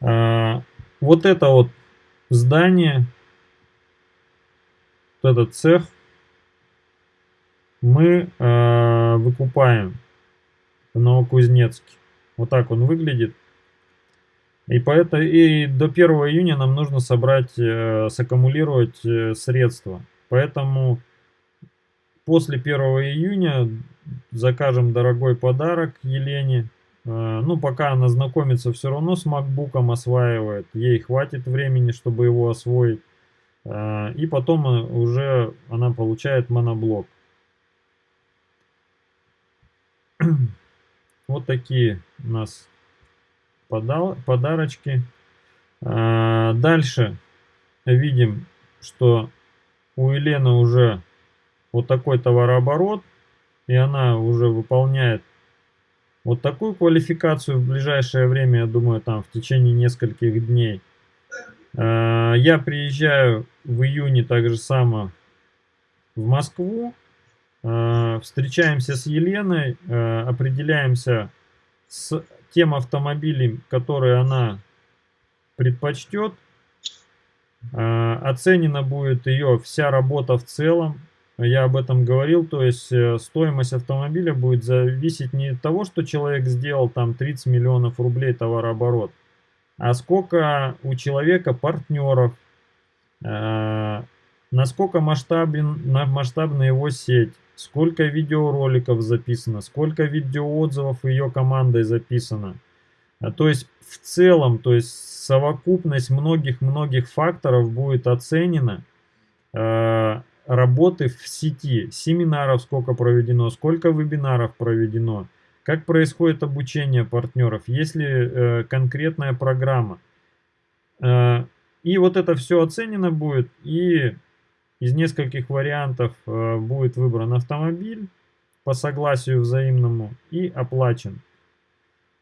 А, вот это вот здание, вот этот цех мы э, выкупаем в Новокузнецке. Вот так он выглядит. И, поэтому, и до 1 июня нам нужно собрать, э, саккумулировать э, средства. Поэтому после 1 июня закажем дорогой подарок Елене. Э, ну, пока она знакомится все равно с макбуком, осваивает. Ей хватит времени, чтобы его освоить. Э, и потом э, уже она получает моноблок. Вот такие у нас подарочки. А, дальше видим, что у Елены уже вот такой товарооборот, и она уже выполняет вот такую квалификацию в ближайшее время, я думаю, там в течение нескольких дней. А, я приезжаю в июне также само в Москву, встречаемся с Еленой, э, определяемся с тем автомобилем, который она предпочтет. Э, оценена будет ее вся работа в целом. Я об этом говорил, то есть стоимость автомобиля будет зависеть не от того, что человек сделал там 30 миллионов рублей товарооборот, а сколько у человека партнеров, насколько масштабен, масштабна его сеть, сколько видеороликов записано, сколько видеоотзывов ее командой записано. А, то есть в целом, то есть совокупность многих-многих факторов будет оценена э, работы в сети, семинаров сколько проведено, сколько вебинаров проведено, как происходит обучение партнеров, есть ли э, конкретная программа. Э, и вот это все оценено будет, и из нескольких вариантов э, будет выбран автомобиль по согласию взаимному и оплачен.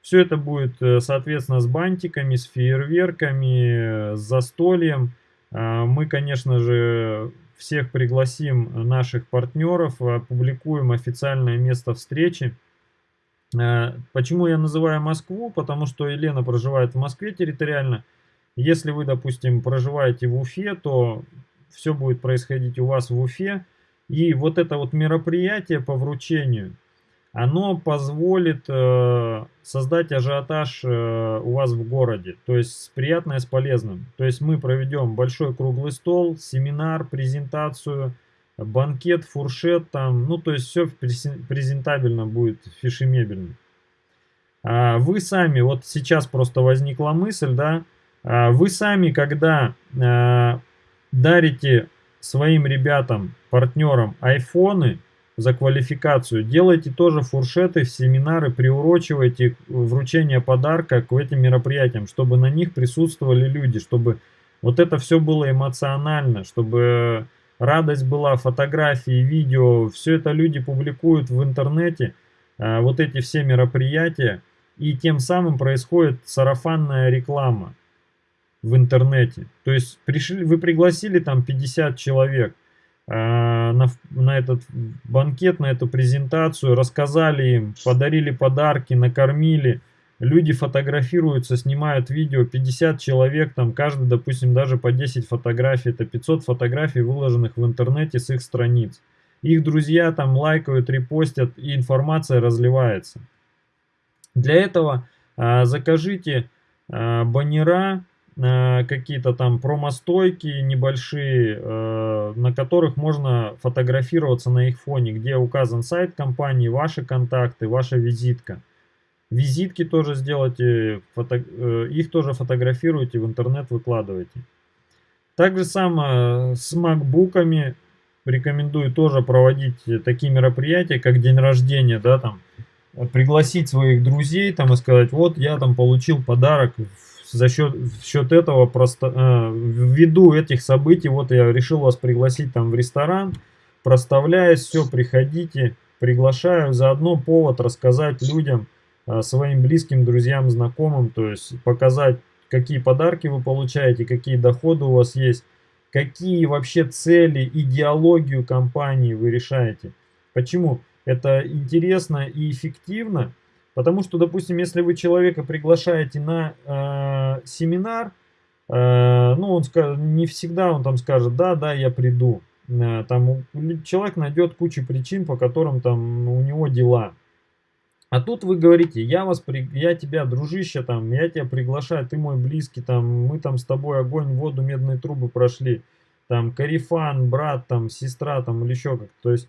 Все это будет, э, соответственно, с бантиками, с фейерверками, э, с застольем. Мы, конечно же, всех пригласим наших партнеров, опубликуем официальное место встречи. Почему я называю Москву? Потому что Елена проживает в Москве территориально. Если вы, допустим, проживаете в Уфе, то все будет происходить у вас в Уфе. И вот это вот мероприятие по вручению – оно позволит э, создать ажиотаж э, у вас в городе, то есть приятное с полезным. То есть мы проведем большой круглый стол, семинар, презентацию, банкет, фуршет там, ну то есть все презентабельно будет, фишемебельно. А вы сами, вот сейчас просто возникла мысль, да, а вы сами, когда э, дарите своим ребятам, партнерам айфоны, за квалификацию. Делайте тоже фуршеты, семинары, приурочивайте вручение подарка к этим мероприятиям, чтобы на них присутствовали люди, чтобы вот это все было эмоционально, чтобы радость была, фотографии, видео, все это люди публикуют в интернете, а, вот эти все мероприятия, и тем самым происходит сарафанная реклама в интернете. То есть пришли, вы пригласили там 50 человек, а, на, на этот банкет, на эту презентацию, рассказали им, подарили подарки, накормили. Люди фотографируются, снимают видео, 50 человек, там каждый, допустим, даже по 10 фотографий, это 500 фотографий, выложенных в интернете с их страниц. Их друзья там лайкают, репостят, и информация разливается. Для этого а, закажите а, баннера, Э, какие-то там промостойки небольшие, э, на которых можно фотографироваться на их фоне, где указан сайт компании, ваши контакты, ваша визитка. Визитки тоже сделайте, фото, э, их тоже фотографируйте, в интернет выкладывайте. Так же самое с макбуками. Рекомендую тоже проводить такие мероприятия, как день рождения, да, там, пригласить своих друзей там и сказать, вот я там получил подарок за счет, в счет этого просто э, ввиду этих событий вот я решил вас пригласить там в ресторан проставляюсь все приходите приглашаю заодно повод рассказать людям э, своим близким друзьям знакомым то есть показать какие подарки вы получаете какие доходы у вас есть какие вообще цели идеологию компании вы решаете. Почему? Это интересно и эффективно Потому что, допустим, если вы человека приглашаете на э, семинар, э, ну, он не всегда он там скажет, да, да, я приду. Э, там человек найдет кучу причин, по которым там у него дела. А тут вы говорите, я вас, при... я тебя, дружище, там, я тебя приглашаю, ты мой близкий, там, мы там с тобой огонь, воду, медные трубы прошли, там, карифан, брат, там, сестра, там, или еще как-то. То есть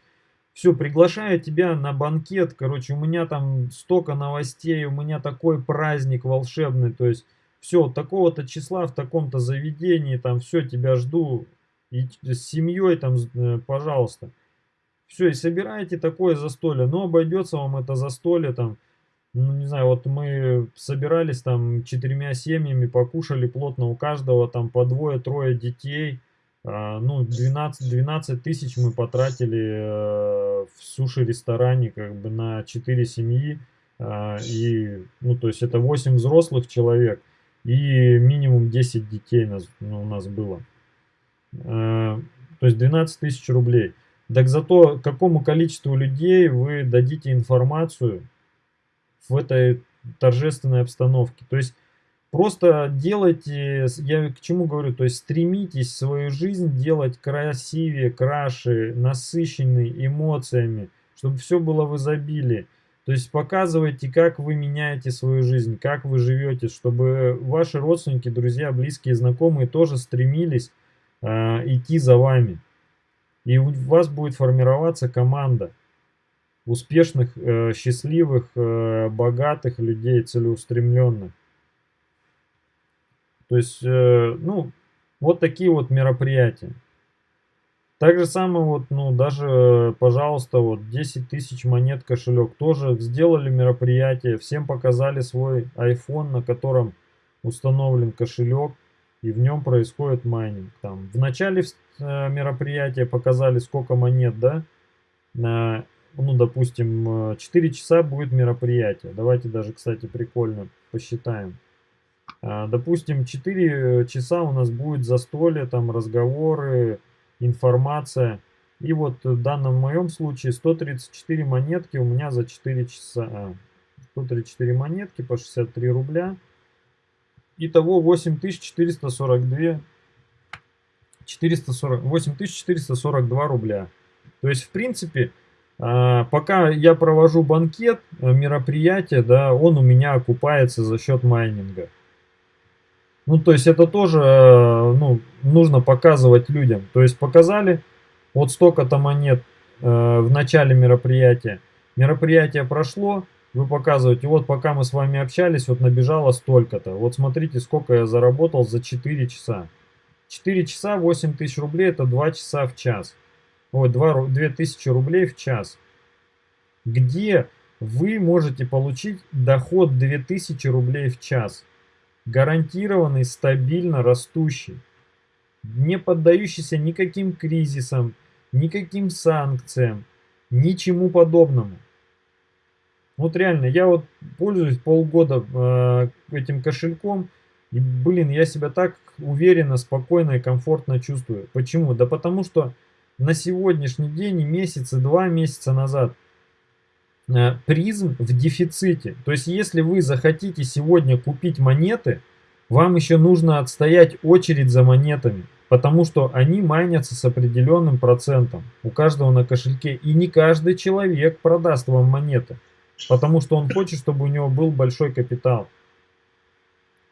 все, приглашаю тебя на банкет, короче, у меня там столько новостей, у меня такой праздник волшебный, то есть все, такого-то числа в таком-то заведении, там все, тебя жду, и с семьей там, э, пожалуйста. Все, и собираете такое застолье, но обойдется вам это застолье там, ну не знаю, вот мы собирались там четырьмя семьями, покушали плотно у каждого там по двое-трое детей, ну 12, 12 тысяч мы потратили э, в суши-ресторане как бы на 4 семьи. А, и, ну, то есть это 8 взрослых человек и минимум 10 детей нас, ну, у нас было. А, то есть 12 тысяч рублей. Так зато какому количеству людей вы дадите информацию в этой торжественной обстановке. То есть Просто делайте, я к чему говорю, то есть стремитесь свою жизнь делать красивее, краше, насыщенной эмоциями, чтобы все было в изобилии. То есть показывайте, как вы меняете свою жизнь, как вы живете, чтобы ваши родственники, друзья, близкие, знакомые тоже стремились э, идти за вами. И у вас будет формироваться команда успешных, э, счастливых, э, богатых людей, целеустремленных. То есть, э, ну, вот такие вот мероприятия. Так же самое вот, ну, даже, пожалуйста, вот 10 тысяч монет кошелек тоже сделали мероприятие, всем показали свой iPhone, на котором установлен кошелек, и в нем происходит майнинг. Там в начале э, мероприятие, показали сколько монет, да, на, ну, допустим, 4 часа будет мероприятие. Давайте даже, кстати, прикольно посчитаем. А, допустим, 4 часа у нас будет застолье, там разговоры, информация. И вот в данном моем случае 134 монетки у меня за 4 часа. 134 а, монетки по 63 рубля. Итого 8442 440, 8442 рубля. То есть, в принципе, а, пока я провожу банкет, э, мероприятие, да, он у меня окупается за счет майнинга. Ну, то есть это тоже э, ну, нужно показывать людям. То есть показали вот столько-то монет э, в начале мероприятия. Мероприятие прошло, вы показываете, вот пока мы с вами общались, вот набежало столько-то. Вот смотрите, сколько я заработал за 4 часа. 4 часа 8 тысяч рублей, это 2 часа в час. Ой, 2, 2 тысячи рублей в час. Где вы можете получить доход 2000 рублей в час? Гарантированный, стабильно растущий, не поддающийся никаким кризисам, никаким санкциям, ничему подобному. Вот реально, я вот пользуюсь полгода э, этим кошельком, и, блин, я себя так уверенно, спокойно и комфортно чувствую. Почему? Да потому что на сегодняшний день, месяц и два месяца назад – призм в дефиците. То есть, если вы захотите сегодня купить монеты, вам еще нужно отстоять очередь за монетами, потому что они майнятся с определенным процентом у каждого на кошельке. И не каждый человек продаст вам монеты, потому что он хочет, чтобы у него был большой капитал.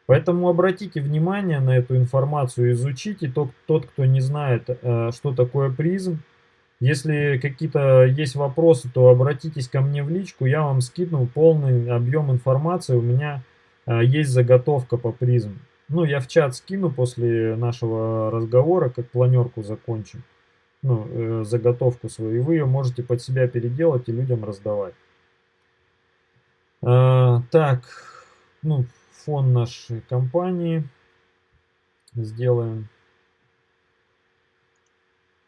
Поэтому обратите внимание на эту информацию, изучите. Тот, тот кто не знает, э, что такое призм, если какие-то есть вопросы, то обратитесь ко мне в личку, я вам скину полный объем информации. У меня э, есть заготовка по призм. Ну, я в чат скину после нашего разговора, как планерку закончим. Ну, э, заготовку свою. И вы ее можете под себя переделать и людям раздавать. А, так, ну, фон нашей компании сделаем.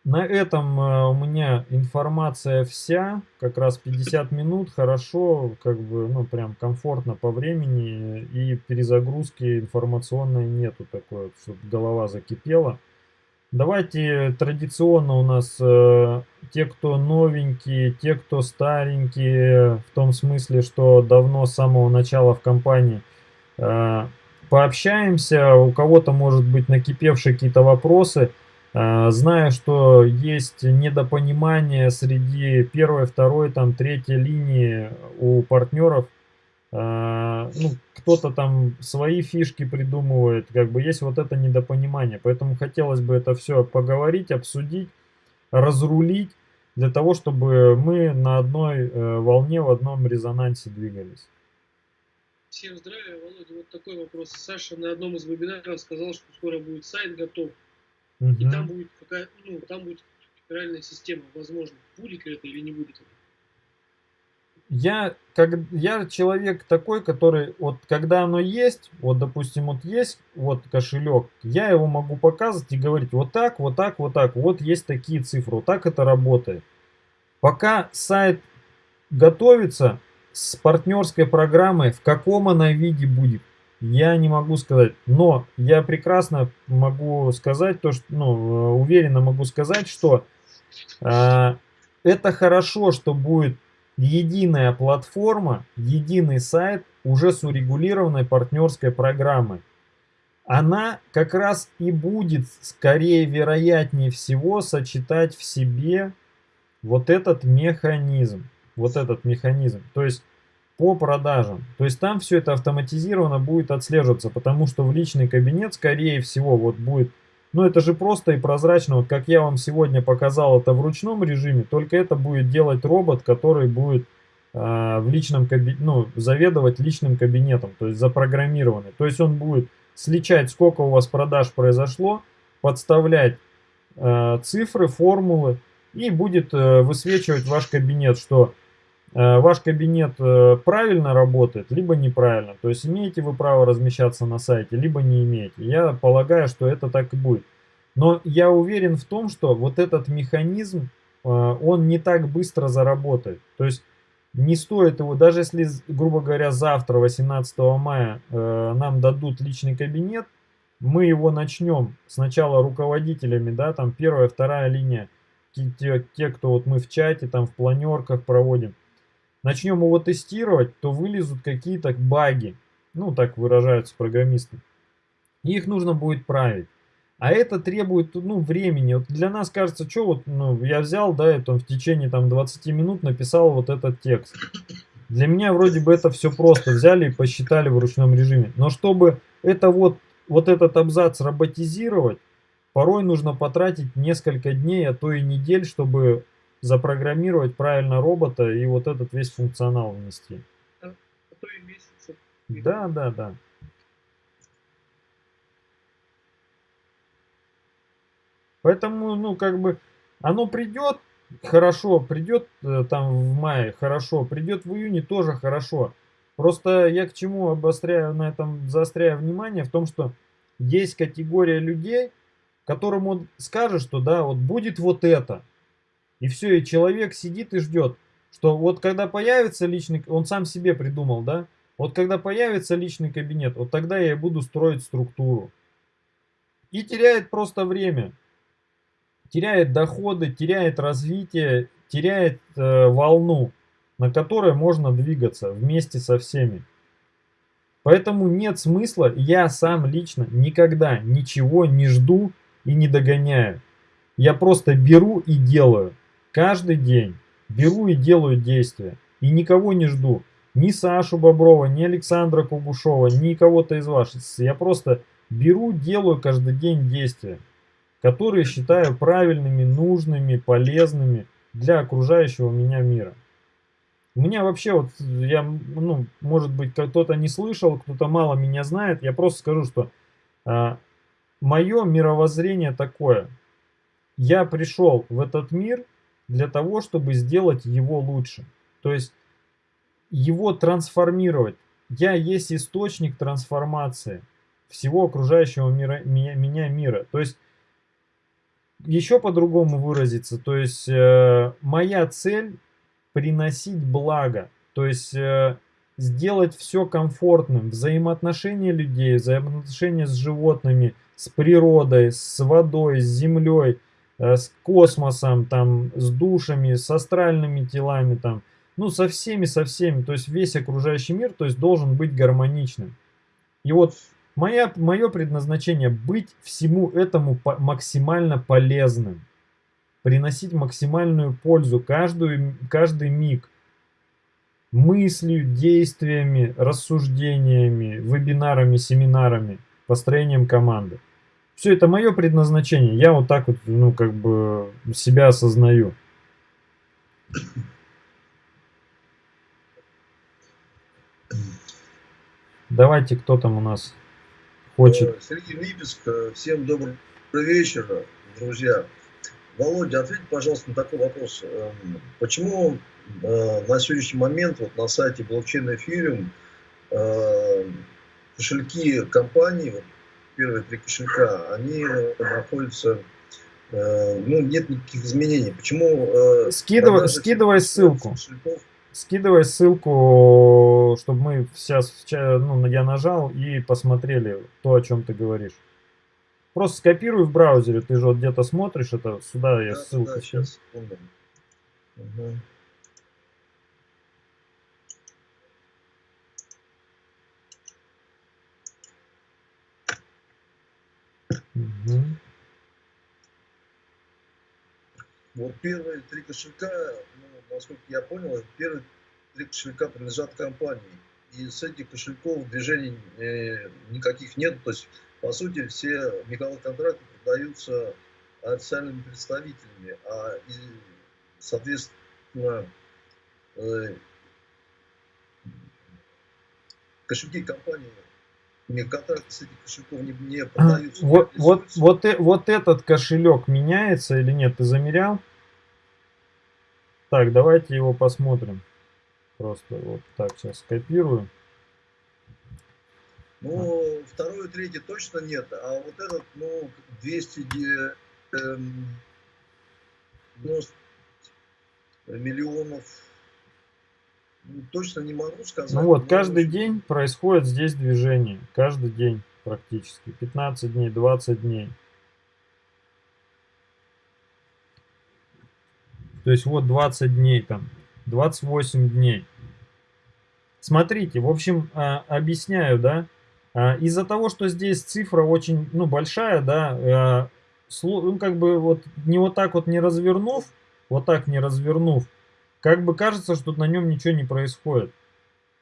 На этом э, у меня информация вся, как раз 50 минут, хорошо, как бы, ну, прям комфортно по времени, и перезагрузки информационной нету такой, чтобы голова закипела. Давайте традиционно у нас э, те, кто новенькие, те, кто старенькие, в том смысле, что давно с самого начала в компании, э, пообщаемся, у кого-то может быть накипевшие какие-то вопросы – а, зная, что есть недопонимание среди первой, второй, там, третьей линии у партнеров, а, ну, кто-то там свои фишки придумывает, как бы есть вот это недопонимание. Поэтому хотелось бы это все поговорить, обсудить, разрулить, для того, чтобы мы на одной э, волне, в одном резонансе двигались. Всем здравия, Володя. Вот такой вопрос. Саша на одном из вебинаров сказал, что скоро будет сайт готов. Угу. И там будет какая, ну, там будет федеральная система, возможно, будет ли это или не будет это. Я, как, я человек такой, который, вот когда оно есть, вот допустим, вот есть вот кошелек, я его могу показывать и говорить вот так, вот так, вот так, вот есть такие цифры, вот так это работает. Пока сайт готовится с партнерской программой, в каком она виде будет, я не могу сказать, но я прекрасно могу сказать, то, что, ну, уверенно могу сказать, что э, это хорошо, что будет единая платформа, единый сайт уже с урегулированной партнерской программой. Она как раз и будет, скорее вероятнее всего, сочетать в себе вот этот механизм. Вот этот механизм. То есть по продажам. То есть там все это автоматизированно будет отслеживаться, потому что в личный кабинет, скорее всего, вот будет, ну это же просто и прозрачно, вот как я вам сегодня показал это в ручном режиме, только это будет делать робот, который будет э, в личном кабинете, ну, заведовать личным кабинетом, то есть запрограммированный. То есть он будет сличать, сколько у вас продаж произошло, подставлять э, цифры, формулы и будет э, высвечивать ваш кабинет, что ваш кабинет э, правильно работает, либо неправильно. То есть имеете вы право размещаться на сайте, либо не имеете. Я полагаю, что это так и будет. Но я уверен в том, что вот этот механизм, э, он не так быстро заработает. То есть не стоит его, даже если, грубо говоря, завтра, 18 мая, э, нам дадут личный кабинет, мы его начнем сначала руководителями, да, там первая, вторая линия, те, те, кто вот мы в чате, там в планерках проводим, начнем его тестировать, то вылезут какие-то баги, ну так выражаются программисты. их нужно будет править. А это требует ну, времени. Вот для нас кажется, что вот ну, я взял, да, это в течение там 20 минут написал вот этот текст. Для меня вроде бы это все просто. Взяли и посчитали в ручном режиме. Но чтобы это вот, вот этот абзац роботизировать, порой нужно потратить несколько дней, а то и недель, чтобы запрограммировать правильно робота и вот этот весь функционал внести. А, а то и месяцы. Да, да, да. Поэтому, ну, как бы, оно придет хорошо, придет э, там в мае хорошо, придет в июне тоже хорошо. Просто я к чему обостряю на этом, заостряю внимание, в том, что есть категория людей, которым он скажет, что да, вот будет вот это. И все, и человек сидит и ждет, что вот когда появится личный, он сам себе придумал, да, вот когда появится личный кабинет, вот тогда я и буду строить структуру. И теряет просто время теряет доходы, теряет развитие, теряет э, волну, на которой можно двигаться вместе со всеми. Поэтому нет смысла, я сам лично никогда ничего не жду и не догоняю. Я просто беру и делаю. Каждый день беру и делаю действия. И никого не жду. Ни Сашу Боброва, ни Александра Кугушова, ни кого-то из ваших. Я просто беру, делаю каждый день действия которые считаю правильными, нужными, полезными для окружающего меня мира. У меня вообще вот, я, ну, может быть, кто-то не слышал, кто-то мало меня знает, я просто скажу, что а, мое мировоззрение такое. Я пришел в этот мир для того, чтобы сделать его лучше. То есть его трансформировать. Я есть источник трансформации всего окружающего мира, меня, меня мира. То есть еще по-другому выразиться, то есть э, моя цель приносить благо, то есть э, сделать все комфортным, взаимоотношения людей, взаимоотношения с животными, с природой, с водой, с землей, с космосом, там, с душами, с астральными телами, там, ну, со всеми, со всеми, то есть весь окружающий мир, то есть должен быть гармоничным. И вот Моя, мое предназначение быть всему этому по максимально полезным. Приносить максимальную пользу каждую, каждый миг. Мыслью, действиями, рассуждениями, вебинарами, семинарами, построением команды. Все это мое предназначение. Я вот так вот, ну, как бы себя осознаю. Давайте, кто там у нас? хочет. Э, Сергей Липецк, э, всем добрый вечер, друзья. Володя, ответь, пожалуйста, на такой вопрос. Эм, почему э, на сегодняшний момент вот на сайте блокчейн эфириум кошельки компании, вот первые три кошелька, они находятся, ну, нет никаких изменений. Почему? Скидывай, скидывай ссылку. Кошельков скидывай ссылку, чтобы мы сейчас, ну, я нажал и посмотрели то, о чем ты говоришь. Просто скопируй в браузере, ты же вот где-то смотришь это, сюда я да, ссылку. Да, сейчас. Угу. Угу. Вот первые три кошелька, ну, насколько я понял, первые три кошелька принадлежат компании. И с этих кошельков движений э, никаких нет. То есть, по сути, все мегаконтракты продаются официальными представителями, а и, соответственно э, кошельки компании контракты с кошельков не, не а, продаются. Вот, вот, вот, э, вот этот кошелек меняется или нет? Ты замерял? Так, давайте его посмотрим. Просто вот так сейчас скопирую. Ну, а. второй и третий точно нет, а вот этот, ну, 200 э, миллионов, точно не могу сказать. Ну вот, каждый день происходит здесь движение, каждый день практически, 15 дней, 20 дней. То есть вот 20 дней там, 28 дней. Смотрите, в общем, а, объясняю, да. А, из-за того, что здесь цифра очень, ну, большая, да, а, ну, как бы вот не вот так вот не развернув, вот так не развернув, как бы кажется, что на нем ничего не происходит.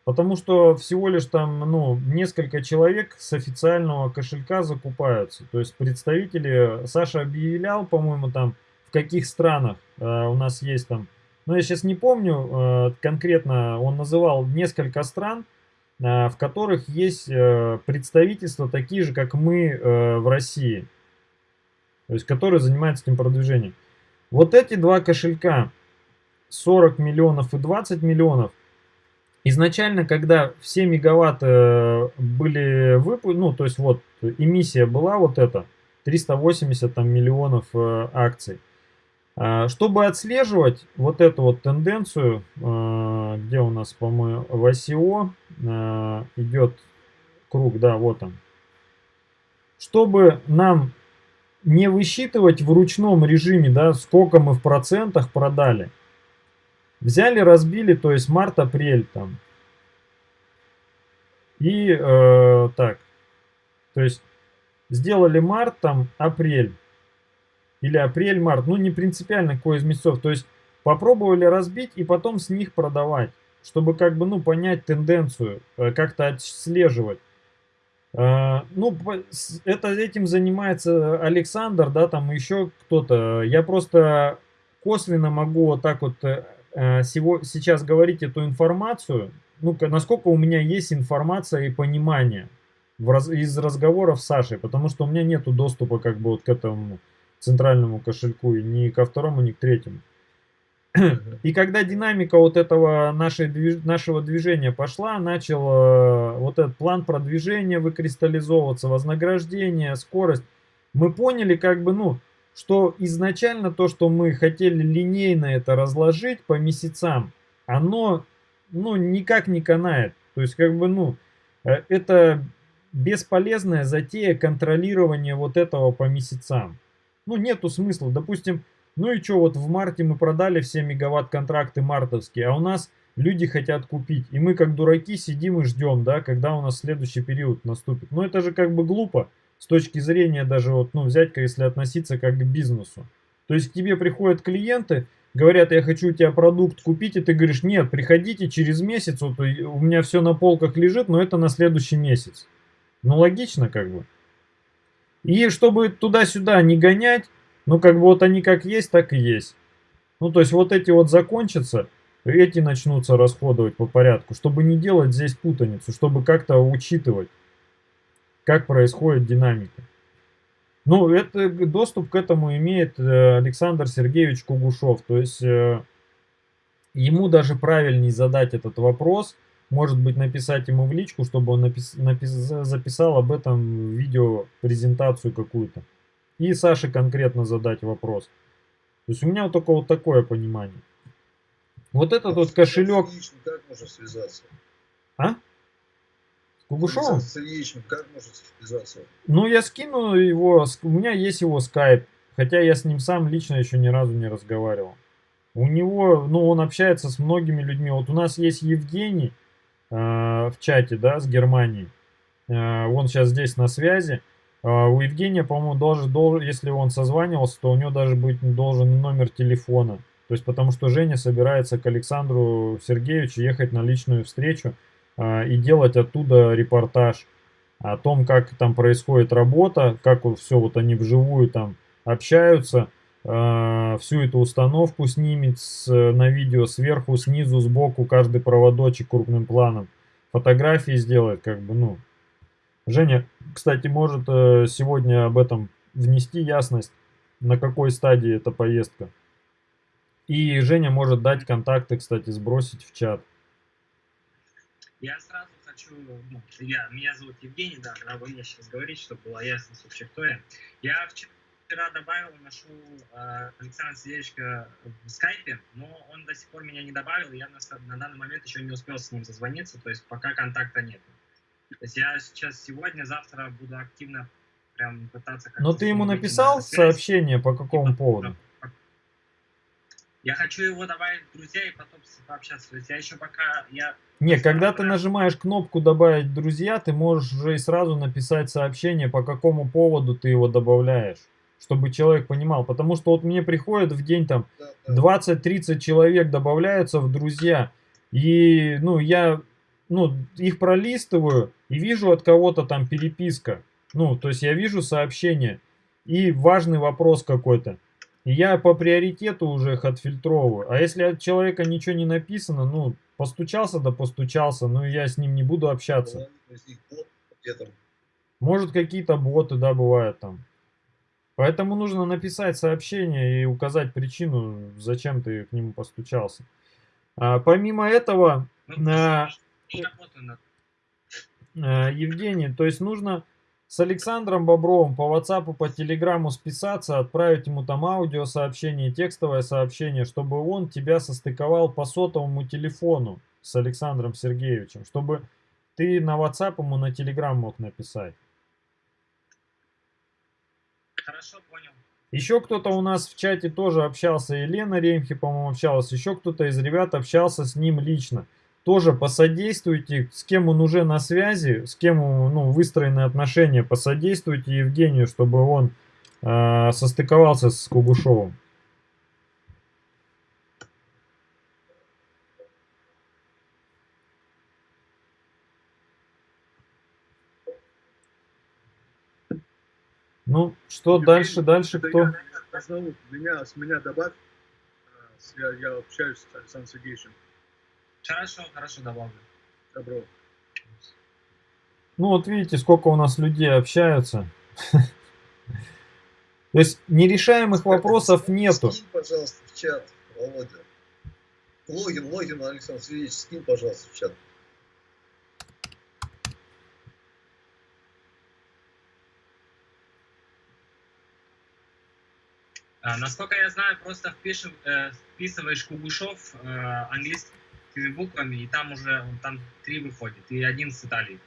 Потому что всего лишь там, ну, несколько человек с официального кошелька закупаются. То есть представители, Саша объявлял, по-моему, там, в каких странах э, у нас есть там но я сейчас не помню э, конкретно, он называл несколько стран, э, в которых есть э, представительства такие же, как мы в России. То есть, которые занимаются этим продвижением. Вот эти два кошелька, 40 миллионов и 20 миллионов, изначально, когда все мегаватты были выпущены, ну, то есть вот эмиссия была вот эта, 380 там, миллионов акций, а, чтобы отслеживать вот эту вот тенденцию, а, где у нас, по-моему, в ICO а, идет круг, да, вот он. Чтобы нам не высчитывать в ручном режиме, да, сколько мы в процентах продали. Взяли, разбили, то есть март-апрель там. И э, так, то есть сделали март, там, апрель или апрель-март, ну не принципиально какой из месяцев, то есть попробовали разбить и потом с них продавать, чтобы как бы, ну, понять тенденцию, э, как-то отслеживать. Э, ну, это этим занимается Александр, да, там еще кто-то. Я просто косвенно могу вот так вот э, сейчас говорить эту информацию, ну, насколько у меня есть информация и понимание в раз, из разговоров с Сашей, потому что у меня нету доступа как бы вот к этому центральному кошельку, и ни ко второму, ни к третьему. И когда динамика вот этого нашей, нашего движения пошла, начал э, вот этот план продвижения выкристаллизовываться, вознаграждение, скорость, мы поняли как бы, ну, что изначально то, что мы хотели линейно это разложить по месяцам, оно, ну, никак не канает. То есть, как бы, ну, э, это бесполезная затея контролирования вот этого по месяцам ну, нету смысла. Допустим, ну и что, вот в марте мы продали все мегаватт контракты мартовские, а у нас люди хотят купить. И мы как дураки сидим и ждем, да, когда у нас следующий период наступит. Но это же как бы глупо с точки зрения даже вот, ну, взять, если относиться как к бизнесу. То есть к тебе приходят клиенты, говорят, я хочу у тебя продукт купить, и ты говоришь, нет, приходите через месяц, вот у меня все на полках лежит, но это на следующий месяц. Ну, логично как бы. И чтобы туда-сюда не гонять, ну как бы вот они как есть, так и есть. Ну то есть вот эти вот закончатся, эти начнутся расходовать по порядку, чтобы не делать здесь путаницу, чтобы как-то учитывать, как происходит динамика. Ну, это, доступ к этому имеет э, Александр Сергеевич Кугушев. То есть э, ему даже правильнее задать этот вопрос, может быть, написать ему в личку, чтобы он напис, напис, записал об этом видео презентацию какую-то. И Саше конкретно задать вопрос. То есть у меня вот только вот такое понимание. Вот этот а вот кошелек... Как можно связаться? А? С Ильичем как связаться? Ну, я скину его, у меня есть его скайп, хотя я с ним сам лично еще ни разу не разговаривал. У него, ну, он общается с многими людьми. Вот у нас есть Евгений, Э, в чате, да, с Германией. Э, он сейчас здесь на связи. Э, у Евгения, по-моему, должен, должен, если он созванивался, то у него даже быть должен номер телефона. То есть, потому что Женя собирается к Александру Сергеевичу ехать на личную встречу и делать оттуда репортаж о том, как там происходит работа, как все вот они вживую там общаются, Э, всю эту установку снимет на видео сверху, снизу, сбоку, каждый проводочек крупным планом. Фотографии сделает, как бы, ну. Женя, кстати, может э, сегодня об этом внести ясность, на какой стадии эта поездка. И Женя может дать контакты, кстати, сбросить в чат. Я сразу хочу, ну, я, меня зовут Евгений, да, надо мне сейчас говорить, чтобы была ясность вообще, кто я. Я вчера добавил, нашел э, Александра Сидельчика в скайпе, но он до сих пор меня не добавил, я на, на данный момент еще не успел с ним зазвониться, то есть пока контакта нет. То есть я сейчас сегодня, завтра буду активно прям пытаться... Но ты ему написал сообщение по какому типа, поводу? Я хочу его добавить в друзья и потом пообщаться. То есть я еще пока... Я не, когда ты нажимаешь кнопку «Добавить друзья», ты можешь уже и сразу написать сообщение, по какому поводу ты его добавляешь, чтобы человек понимал. Потому что вот мне приходит в день там 20-30 человек добавляются в друзья, и ну я ну, их пролистываю и вижу от кого-то там переписка. Ну, то есть я вижу сообщение и важный вопрос какой-то. И я по приоритету уже их отфильтровываю. А если от человека ничего не написано, ну, постучался да постучался, ну, я с ним не буду общаться. Может, какие-то боты, да, бывают там. Поэтому нужно написать сообщение и указать причину, зачем ты к нему постучался. А, помимо этого, ну, а, а, Евгений, то есть нужно с Александром Бобровым по WhatsApp, по Телеграму списаться, отправить ему там аудиосообщение, текстовое сообщение, чтобы он тебя состыковал по сотовому телефону с Александром Сергеевичем, чтобы ты на WhatsApp ему на Telegram мог написать. Хорошо, понял. Еще кто-то у нас в чате тоже общался, Елена Ремхи, по-моему, общалась, еще кто-то из ребят общался с ним лично тоже посодействуйте, с кем он уже на связи, с кем ну, выстроены отношения, посодействуйте Евгению, чтобы он э, состыковался с Кугушовым. Ну, что Евгений, дальше, дальше кто? Я, меня, с меня добавь, э, я, я общаюсь с Александром Сергеевичем. Хорошо, хорошо, добавлю. Добро. Ну вот видите, сколько у нас людей общаются. *laughs* То есть нерешаемых вопросов нету. Скинь, пожалуйста, в чат, Володя. Логин, логин, Александр Сергеевич, скинь, пожалуйста, в чат. А, насколько я знаю, просто впишем, э, вписываешь Кугушов э, английский английскими буквами, и там уже там три выходит, и один с Италии.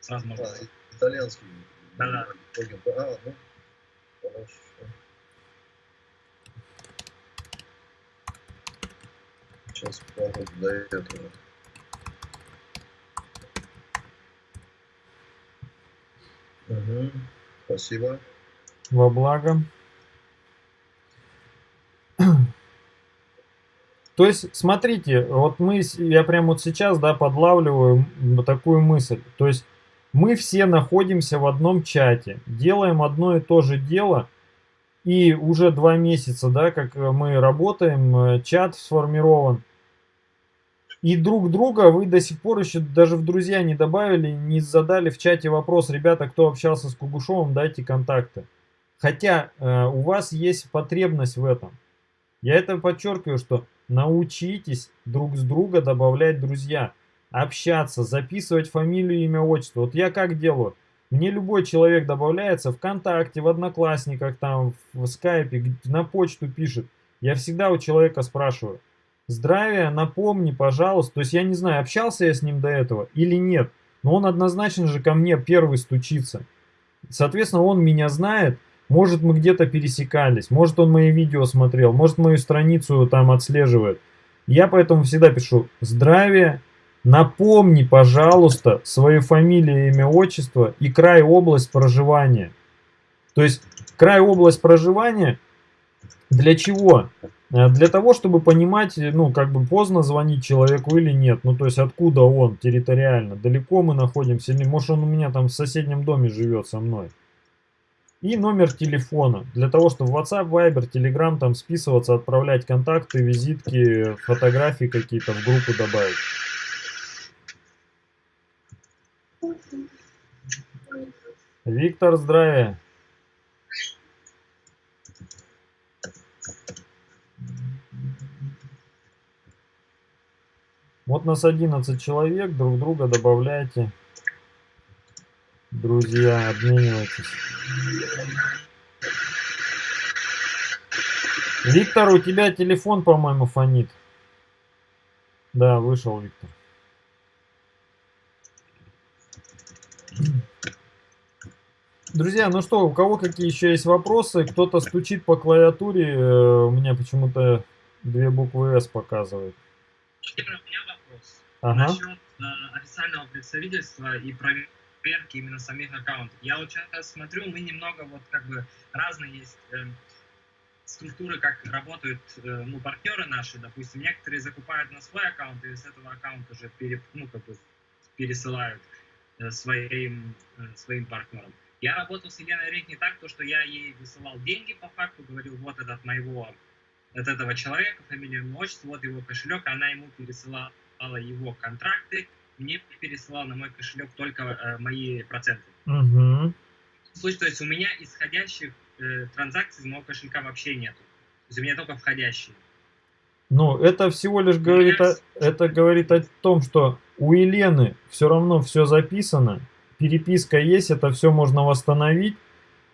Сразу можно. А, итальянский. Да, да. А, ну, хорошо. Сейчас попробую до этого. Угу. Спасибо. Во благо. То есть, смотрите, вот мы, я прямо вот сейчас, да, подлавливаю такую мысль. То есть, мы все находимся в одном чате, делаем одно и то же дело, и уже два месяца, да, как мы работаем, э, чат сформирован. И друг друга вы до сих пор еще даже в друзья не добавили, не задали в чате вопрос, ребята, кто общался с Кугушовым, дайте контакты. Хотя э, у вас есть потребность в этом. Я это подчеркиваю, что Научитесь друг с друга добавлять друзья, общаться, записывать фамилию, имя, отчество. Вот я как делаю? Мне любой человек добавляется ВКонтакте, в Одноклассниках, там, в Скайпе, на почту пишет. Я всегда у человека спрашиваю. Здравия, напомни, пожалуйста. То есть я не знаю, общался я с ним до этого или нет. Но он однозначно же ко мне первый стучится. Соответственно, он меня знает, может, мы где-то пересекались, может, он мои видео смотрел, может, мою страницу там отслеживает. Я поэтому всегда пишу «Здравия, напомни, пожалуйста, свою фамилию, имя, отчество и край, область проживания». То есть, край, область проживания для чего? Э, для того, чтобы понимать, ну, как бы поздно звонить человеку или нет. Ну, то есть, откуда он территориально, далеко мы находимся, или может он у меня там в соседнем доме живет со мной и номер телефона, для того, чтобы в WhatsApp, Viber, Telegram там списываться, отправлять контакты, визитки, фотографии какие-то в группу добавить. Виктор, здравия. Вот нас 11 человек, друг друга добавляйте. Друзья, обменивайтесь. Виктор, у тебя телефон, по-моему, фонит. Да, вышел Виктор. Друзья, ну что, у кого какие еще есть вопросы? Кто-то стучит по клавиатуре, э, у меня почему-то две буквы «С» показывает. У меня вопрос. Ага. Насчет э, официального представительства и проверки именно самих аккаунтов. Я вот сейчас смотрю, мы немного вот как бы разные есть э, структуры, как работают э, ну, партнеры наши. Допустим, некоторые закупают на свой аккаунт и с этого аккаунта уже пере, ну, как бы пересылают э, своим, э, своим партнерам. Я работал с Еленой Рейк не так, то, что я ей высылал деньги по факту, говорил, вот этот моего, от этого человека, фамилия, имя, отчество, вот его кошелек, она ему пересылала его контракты, мне пересылала на мой кошелек только э, мои проценты. Угу. Слушай, то есть у меня исходящих э, транзакций из моего кошелька вообще нету. То есть у меня только входящие. Ну, это всего лишь говорит о, это говорит о том, что у Елены все равно все записано, переписка есть, это все можно восстановить.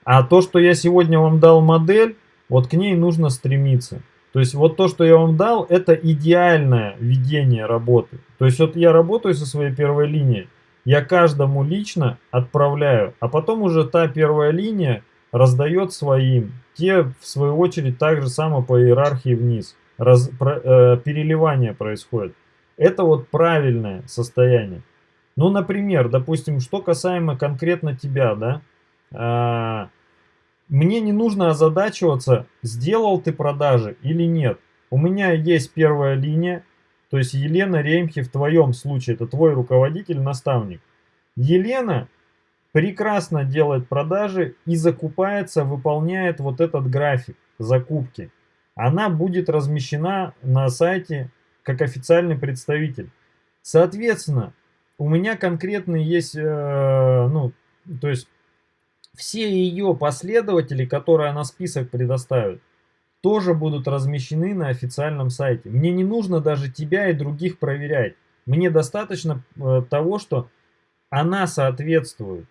А то, что я сегодня вам дал модель, вот к ней нужно стремиться. То есть вот то, что я вам дал, это идеальное ведение работы. То есть вот я работаю со своей первой линией, я каждому лично отправляю, а потом уже та первая линия раздает своим. Те, в свою очередь, так же само по иерархии вниз. Раз, про, э, переливание происходит. Это вот правильное состояние. Ну, например, допустим, что касаемо конкретно тебя, да, а, мне не нужно озадачиваться, сделал ты продажи или нет. У меня есть первая линия, то есть Елена Ремхи в твоем случае, это твой руководитель, наставник. Елена прекрасно делает продажи и закупается, выполняет вот этот график закупки. Она будет размещена на сайте как официальный представитель. Соответственно, у меня конкретный есть, э, ну, то есть все ее последователи, которые она список предоставит, тоже будут размещены на официальном сайте. Мне не нужно даже тебя и других проверять. Мне достаточно э, того, что она соответствует.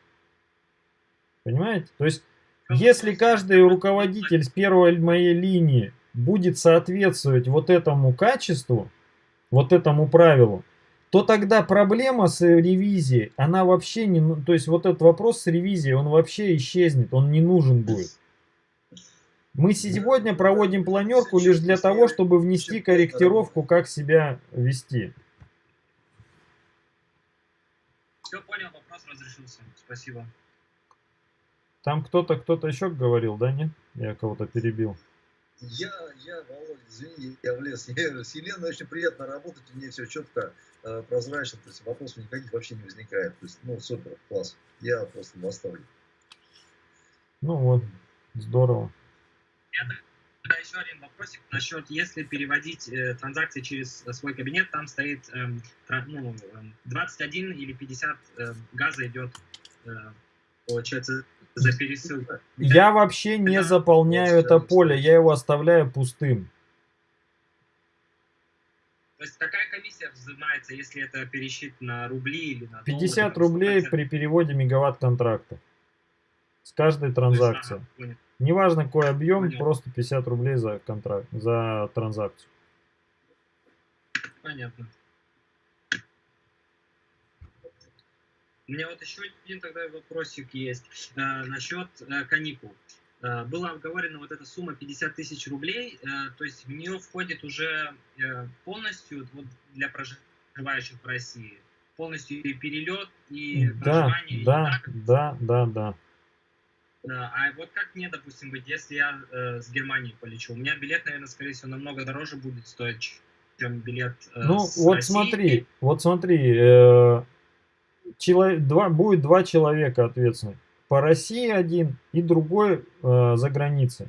Понимаете? То есть, если каждый руководитель с первой моей линии будет соответствовать вот этому качеству, вот этому правилу, то тогда проблема с ревизией, она вообще не... Ну, то есть вот этот вопрос с ревизией, он вообще исчезнет, он не нужен будет. Мы сегодня проводим планерку лишь для того, чтобы внести корректировку, как себя вести. Все понял, вопрос разрешился. Спасибо. Там кто-то, кто-то еще говорил, да, нет? Я кого-то перебил. Я, я, Володя, извини, я влез. Я, с Еленой очень приятно работать, у нее все четко, э, прозрачно, то есть вопросов никаких вообще не возникает. То есть, ну, супер, класс. Я просто в восторге. Ну вот, здорово. Да, еще один вопросик насчет, если переводить э, транзакции через свой кабинет, там стоит э, ну, 21 или 50 э, газа идет, э, получается, за пересылку. Я вообще не заполняю это поле, я его оставляю пустым. То есть какая комиссия взимается, если это пересчит на рубли или на 50 доллары, рублей при переводе мегаватт контракта. С каждой транзакции. Есть, ага, Неважно какой объем, Понятно. просто 50 рублей за контракт, за транзакцию. Понятно. У меня вот еще один тогда вопросик есть э, насчет э, каникул. Э, было оговорено вот эта сумма 50 тысяч рублей, э, то есть в нее входит уже э, полностью вот, для проживающих в России, полностью и перелет, и да, проживание. Да, и да, да, да, да. А вот как мне, допустим, быть, если я э, с Германии полечу? У меня билет, наверное, скорее всего, намного дороже будет стоить, чем билет э, Ну, вот России. смотри, вот смотри, э, человек, два, будет два человека ответственных. По России один и другой э, за границей.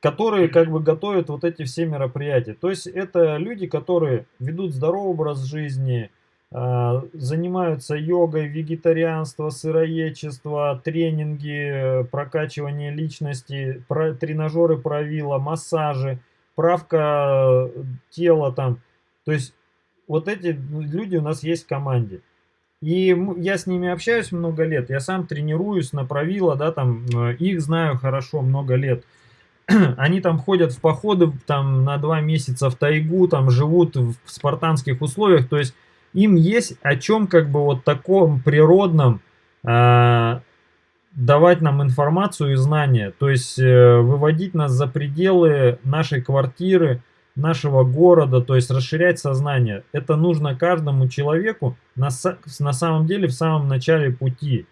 Которые как бы готовят вот эти все мероприятия. То есть это люди, которые ведут здоровый образ жизни, э, занимаются йогой, вегетарианство, сыроедчество, тренинги, прокачивание личности, про, тренажеры правила, массажи, правка тела там То есть вот эти люди у нас есть в команде. И я с ними общаюсь много лет, я сам тренируюсь на правила, да, там, э, их знаю хорошо много лет. *clears throat* Они там ходят в походы там на два месяца в тайгу, там живут в спартанских условиях, то есть им есть о чем как бы вот таком природном э, давать нам информацию и знания, то есть э, выводить нас за пределы нашей квартиры, нашего города, то есть расширять сознание. Это нужно каждому человеку на, на самом деле в самом начале пути,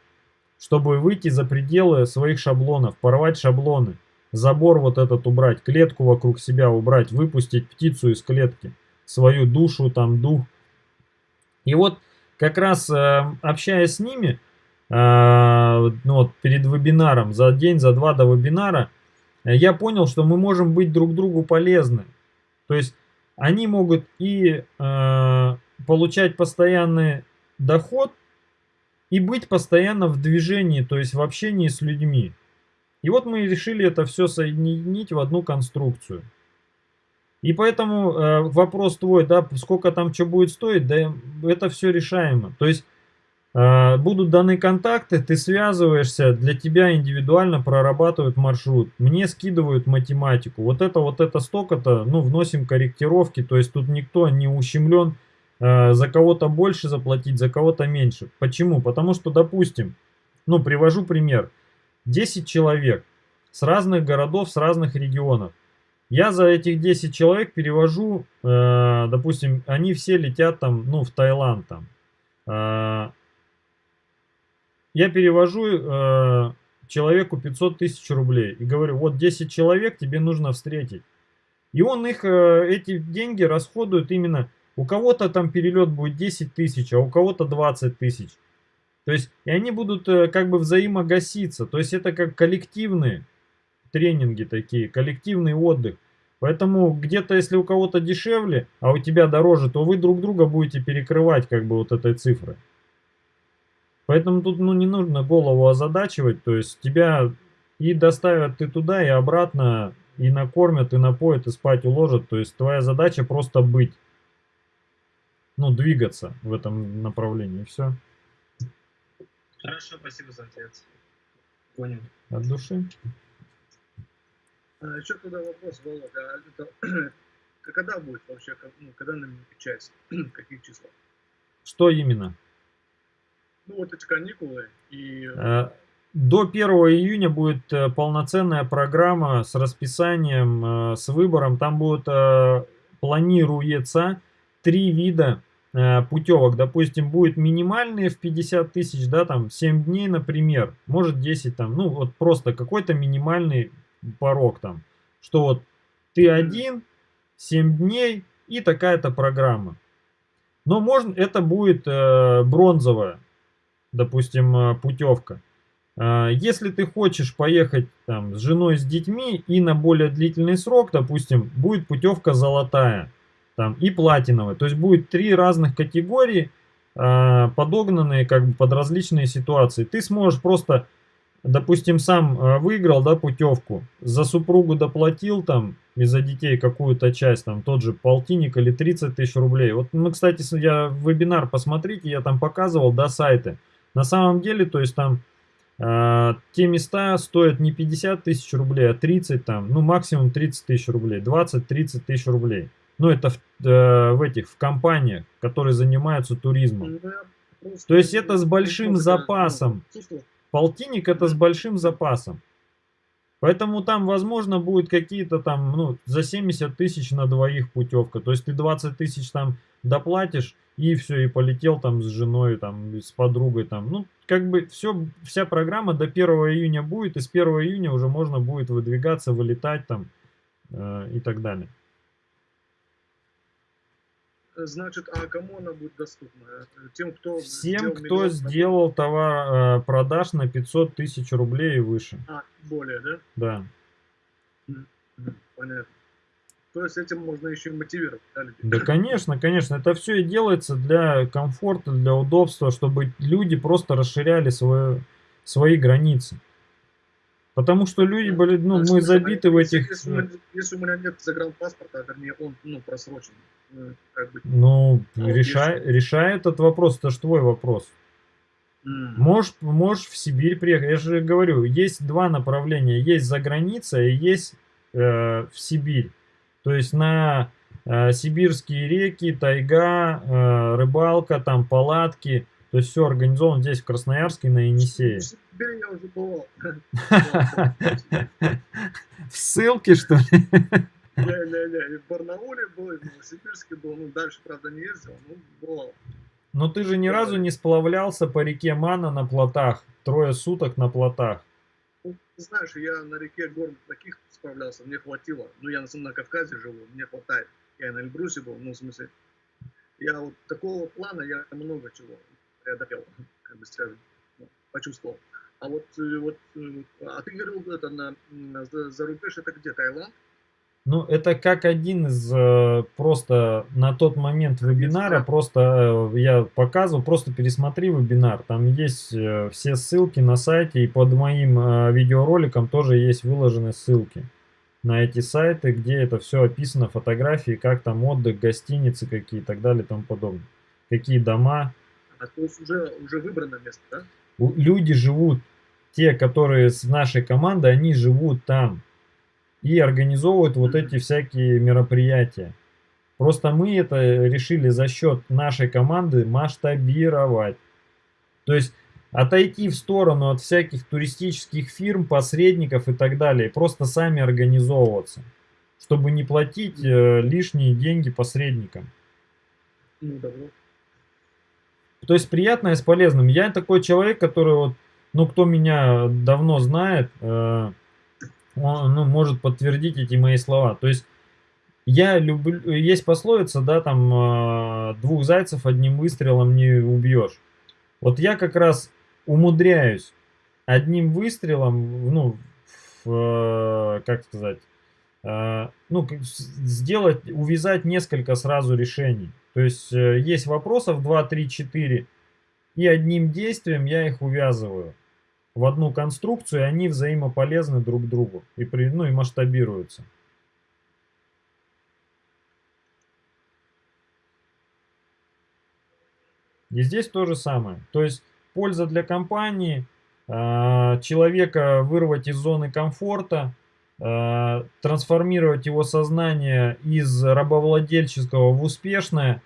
чтобы выйти за пределы своих шаблонов, порвать шаблоны, забор вот этот убрать, клетку вокруг себя убрать, выпустить птицу из клетки, свою душу, там, дух. И вот как раз э, общаясь с ними, э, ну, вот перед вебинаром, за день, за два до вебинара, я понял, что мы можем быть друг другу полезны. То есть они могут и э, получать постоянный доход, и быть постоянно в движении, то есть в общении с людьми. И вот мы решили это все соединить в одну конструкцию. И поэтому э, вопрос твой, да, сколько там что будет стоить, да, это все решаемо. То есть будут даны контакты, ты связываешься, для тебя индивидуально прорабатывают маршрут. Мне скидывают математику. Вот это, вот это столько-то, ну, вносим корректировки, то есть тут никто не ущемлен э, за кого-то больше заплатить, за кого-то меньше. Почему? Потому что, допустим, ну, привожу пример. 10 человек с разных городов, с разных регионов. Я за этих 10 человек перевожу, э, допустим, они все летят там, ну, в Таиланд там. Э, я перевожу э, человеку 500 тысяч рублей и говорю, вот 10 человек тебе нужно встретить. И он их, э, эти деньги расходует именно, у кого-то там перелет будет 10 тысяч, а у кого-то 20 тысяч. То есть, и они будут э, как бы взаимогаситься. То есть, это как коллективные тренинги такие, коллективный отдых. Поэтому где-то, если у кого-то дешевле, а у тебя дороже, то вы друг друга будете перекрывать как бы вот этой цифрой. Поэтому тут ну, не нужно голову озадачивать, то есть тебя и доставят ты туда, и обратно, и накормят, и напоят, и спать уложат. То есть твоя задача просто быть, ну, двигаться в этом направлении, и все. Хорошо, спасибо за ответ. Понял. От души. А, еще тогда вопрос, Володя, а это, *clears throat* когда будет вообще, ну, когда намечается, *clears throat* каких числах? Что именно? Ну вот эти каникулы и... Э, до 1 июня будет э, полноценная программа с расписанием, э, с выбором. Там будет планируется три вида путевок. Допустим, будет минимальные в 50 тысяч, да, там 7 дней, например, может 10 там, ну вот просто какой-то минимальный порог там, что вот ты один, 7 дней и такая-то программа. Но можно, это будет э, бронзовая допустим, э, путевка. А, если ты хочешь поехать там, с женой, с детьми и на более длительный срок, допустим, будет путевка золотая там, и платиновая. То есть будет три разных категории, а, подогнанные как бы под различные ситуации. Ты сможешь просто, допустим, сам э, выиграл да, путевку, за супругу доплатил там и за детей какую-то часть, там тот же полтинник или 30 тысяч рублей. Вот мы, кстати, я вебинар посмотрите, я там показывал, да, сайты. На самом деле, то есть там э, те места стоят не 50 тысяч рублей, а 30 там, ну максимум 30 тысяч рублей, 20-30 тысяч рублей. Ну это в, э, в этих, в компаниях, которые занимаются туризмом. То есть это с большим запасом. Полтинник это с большим запасом. Поэтому там, возможно, будет какие-то там, ну, за 70 тысяч на двоих путевка. То есть ты 20 тысяч там доплатишь, и все, и полетел там с женой, там, с подругой, там, ну, как бы все, вся программа до 1 июня будет, и с 1 июня уже можно будет выдвигаться, вылетать там э, и так далее. Значит, а кому она будет доступна? Тем, кто Всем, кто сделал товар э, продаж на 500 тысяч рублей и выше. А, более, да? Да. Понятно. То есть этим можно еще и мотивировать, да, людей? Да, конечно, конечно. Это все и делается для комфорта, для удобства, чтобы люди просто расширяли свое, свои границы. Потому что люди были, ну, мы забиты в этих... Если, у меня, если у меня нет загранпаспорта, вернее, он, ну, просрочен, э, как бы... Ну, а решай, если... решай этот вопрос, это же твой вопрос. Mm. Можешь, можешь в Сибирь приехать. Я же говорю, есть два направления. Есть за границей и есть э, в Сибирь. То есть на э, сибирские реки, тайга, э, рыбалка, там палатки. То есть все организовано здесь, в Красноярске, на Енисее. Сибирь я уже бывал. В ссылке, что ли? Не-не-не, в Барнауле был, в Новосибирске был, ну дальше, правда, не ездил, но бывал. Но ты же ни разу не сплавлялся по реке Мана на плотах, трое суток на плотах. Знаешь, я на реке горных таких справлялся, мне хватило. Ну, я на, на Кавказе живу, мне хватает. Я на Эльбрусе был, ну, в смысле, я вот такого плана, я много чего преодолел, *laughs* как бы скажем, ну, почувствовал. А вот, э, вот, э, а ты говорил, это на, на за рубеж, это где, Таиланд? Ну, это как один из э, просто на тот момент вебинара, просто э, я показывал, просто пересмотри вебинар. Там есть э, все ссылки на сайте, и под моим э, видеороликом тоже есть выложены ссылки на эти сайты, где это все описано, фотографии, как там отдых, гостиницы какие и так далее и тому подобное. Какие дома. А то есть уже, уже выбрано место, да? Люди живут, те, которые с нашей командой, они живут там и организовывают вот эти всякие мероприятия. Просто мы это решили за счет нашей команды масштабировать. То есть отойти в сторону от всяких туристических фирм, посредников и так далее. Просто сами организовываться, чтобы не платить э, лишние деньги посредникам. То есть приятное с полезным. Я такой человек, который вот, ну кто меня давно знает, э, он ну, может подтвердить эти мои слова. То есть я люблю, есть пословица, да, там э, двух зайцев одним выстрелом не убьешь. Вот я как раз умудряюсь одним выстрелом, ну, в, э, как сказать, э, ну, сделать, увязать несколько сразу решений. То есть есть вопросов 2, 3, 4, и одним действием я их увязываю в одну конструкцию, и они взаимополезны друг другу и, при, ну, и масштабируются. И здесь то же самое. То есть польза для компании, а, человека вырвать из зоны комфорта, а, трансформировать его сознание из рабовладельческого в успешное,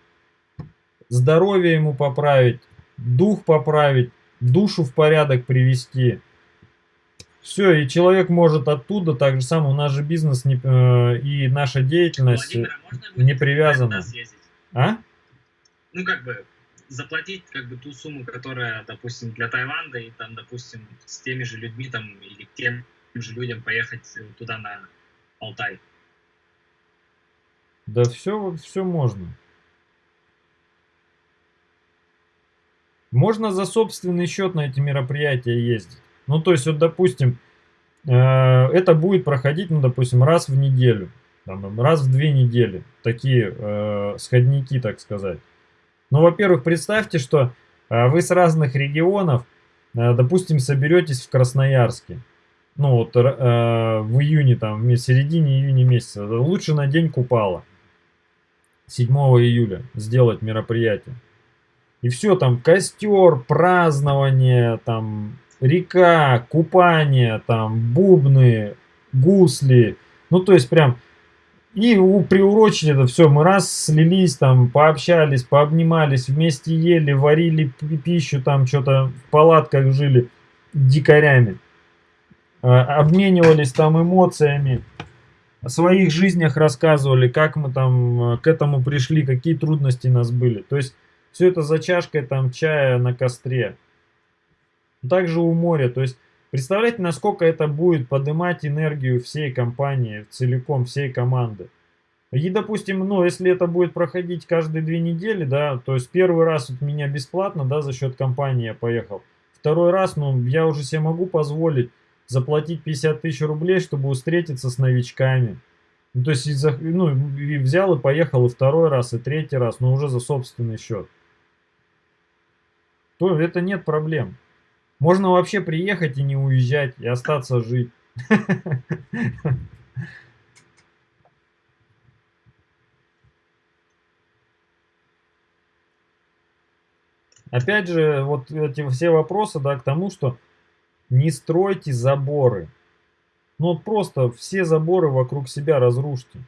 здоровье ему поправить, дух поправить, душу в порядок привести. Все, и человек может оттуда, так же самое, у нас же бизнес не, э, и наша деятельность а не привязана. А? Ну, как бы, заплатить как бы ту сумму, которая, допустим, для Таиланда, и там, допустим, с теми же людьми там, или тем же людям поехать туда на Алтай. Да все, все можно. Можно за собственный счет на эти мероприятия ездить. Ну, то есть, вот, допустим, э, это будет проходить, ну, допустим, раз в неделю, там, раз в две недели. Такие э, сходники, так сказать. Ну, во-первых, представьте, что э, вы с разных регионов, э, допустим, соберетесь в Красноярске. Ну, вот э, в июне, там, в середине июня месяца. Лучше на день Купала. 7 июля сделать мероприятие. И все там, костер, празднование, там, река, купание, там, бубны, гусли. Ну, то есть прям... И приурочили это все. Мы раз слились, там, пообщались, пообнимались, вместе ели, варили пищу, там, что-то в палатках жили дикарями. А, обменивались там эмоциями о своих жизнях рассказывали, как мы там э, к этому пришли, какие трудности у нас были. То есть все это за чашкой там чая на костре. Также у моря. То есть представляете, насколько это будет поднимать энергию всей компании, целиком, всей команды. И, допустим, ну, если это будет проходить каждые две недели, да, то есть первый раз от меня бесплатно, да, за счет компании я поехал. Второй раз, ну, я уже себе могу позволить заплатить 50 тысяч рублей, чтобы встретиться с новичками. Ну, то есть, ну, и взял и поехал и второй раз, и третий раз, но уже за собственный счет то это нет проблем. Можно вообще приехать и не уезжать, и остаться жить. Опять же, вот эти все вопросы, да, к тому, что не стройте заборы. Ну вот просто все заборы вокруг себя разрушьте.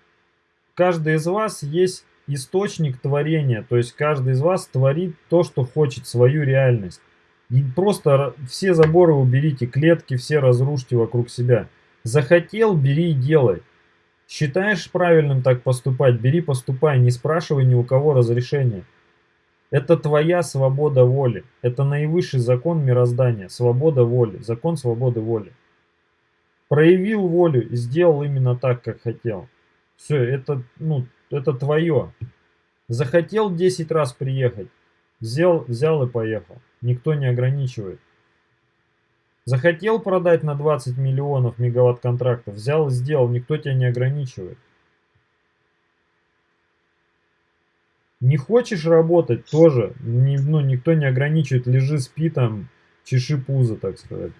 Каждый из вас есть источник творения, то есть каждый из вас творит то, что хочет, свою реальность. И просто все заборы уберите, клетки все разрушьте вокруг себя. Захотел, бери и делай. Считаешь правильным так поступать, бери, поступай, не спрашивай ни у кого разрешения. Это твоя свобода воли. Это наивысший закон мироздания. Свобода воли. Закон свободы воли. Проявил волю и сделал именно так, как хотел. Все, это, ну, это твое. Захотел 10 раз приехать. Взял, взял и поехал. Никто не ограничивает. Захотел продать на 20 миллионов мегаватт контрактов. Взял и сделал. Никто тебя не ограничивает. Не хочешь работать, тоже, не, ну, никто не ограничивает, лежи, спи там, чеши пузо, так сказать.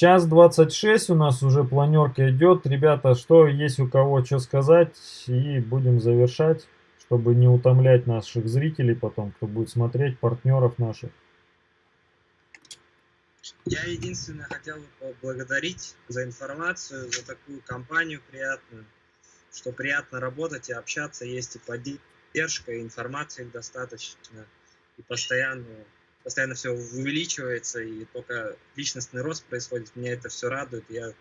Час 26 у нас уже планерка идет. Ребята, что есть у кого что сказать, и будем завершать, чтобы не утомлять наших зрителей потом, кто будет смотреть, партнеров наших. Я единственное хотел поблагодарить за информацию, за такую компанию приятную, что приятно работать и общаться, есть и поддержка, и информации достаточно, и постоянно, постоянно все увеличивается, и только личностный рост происходит, меня это все радует, я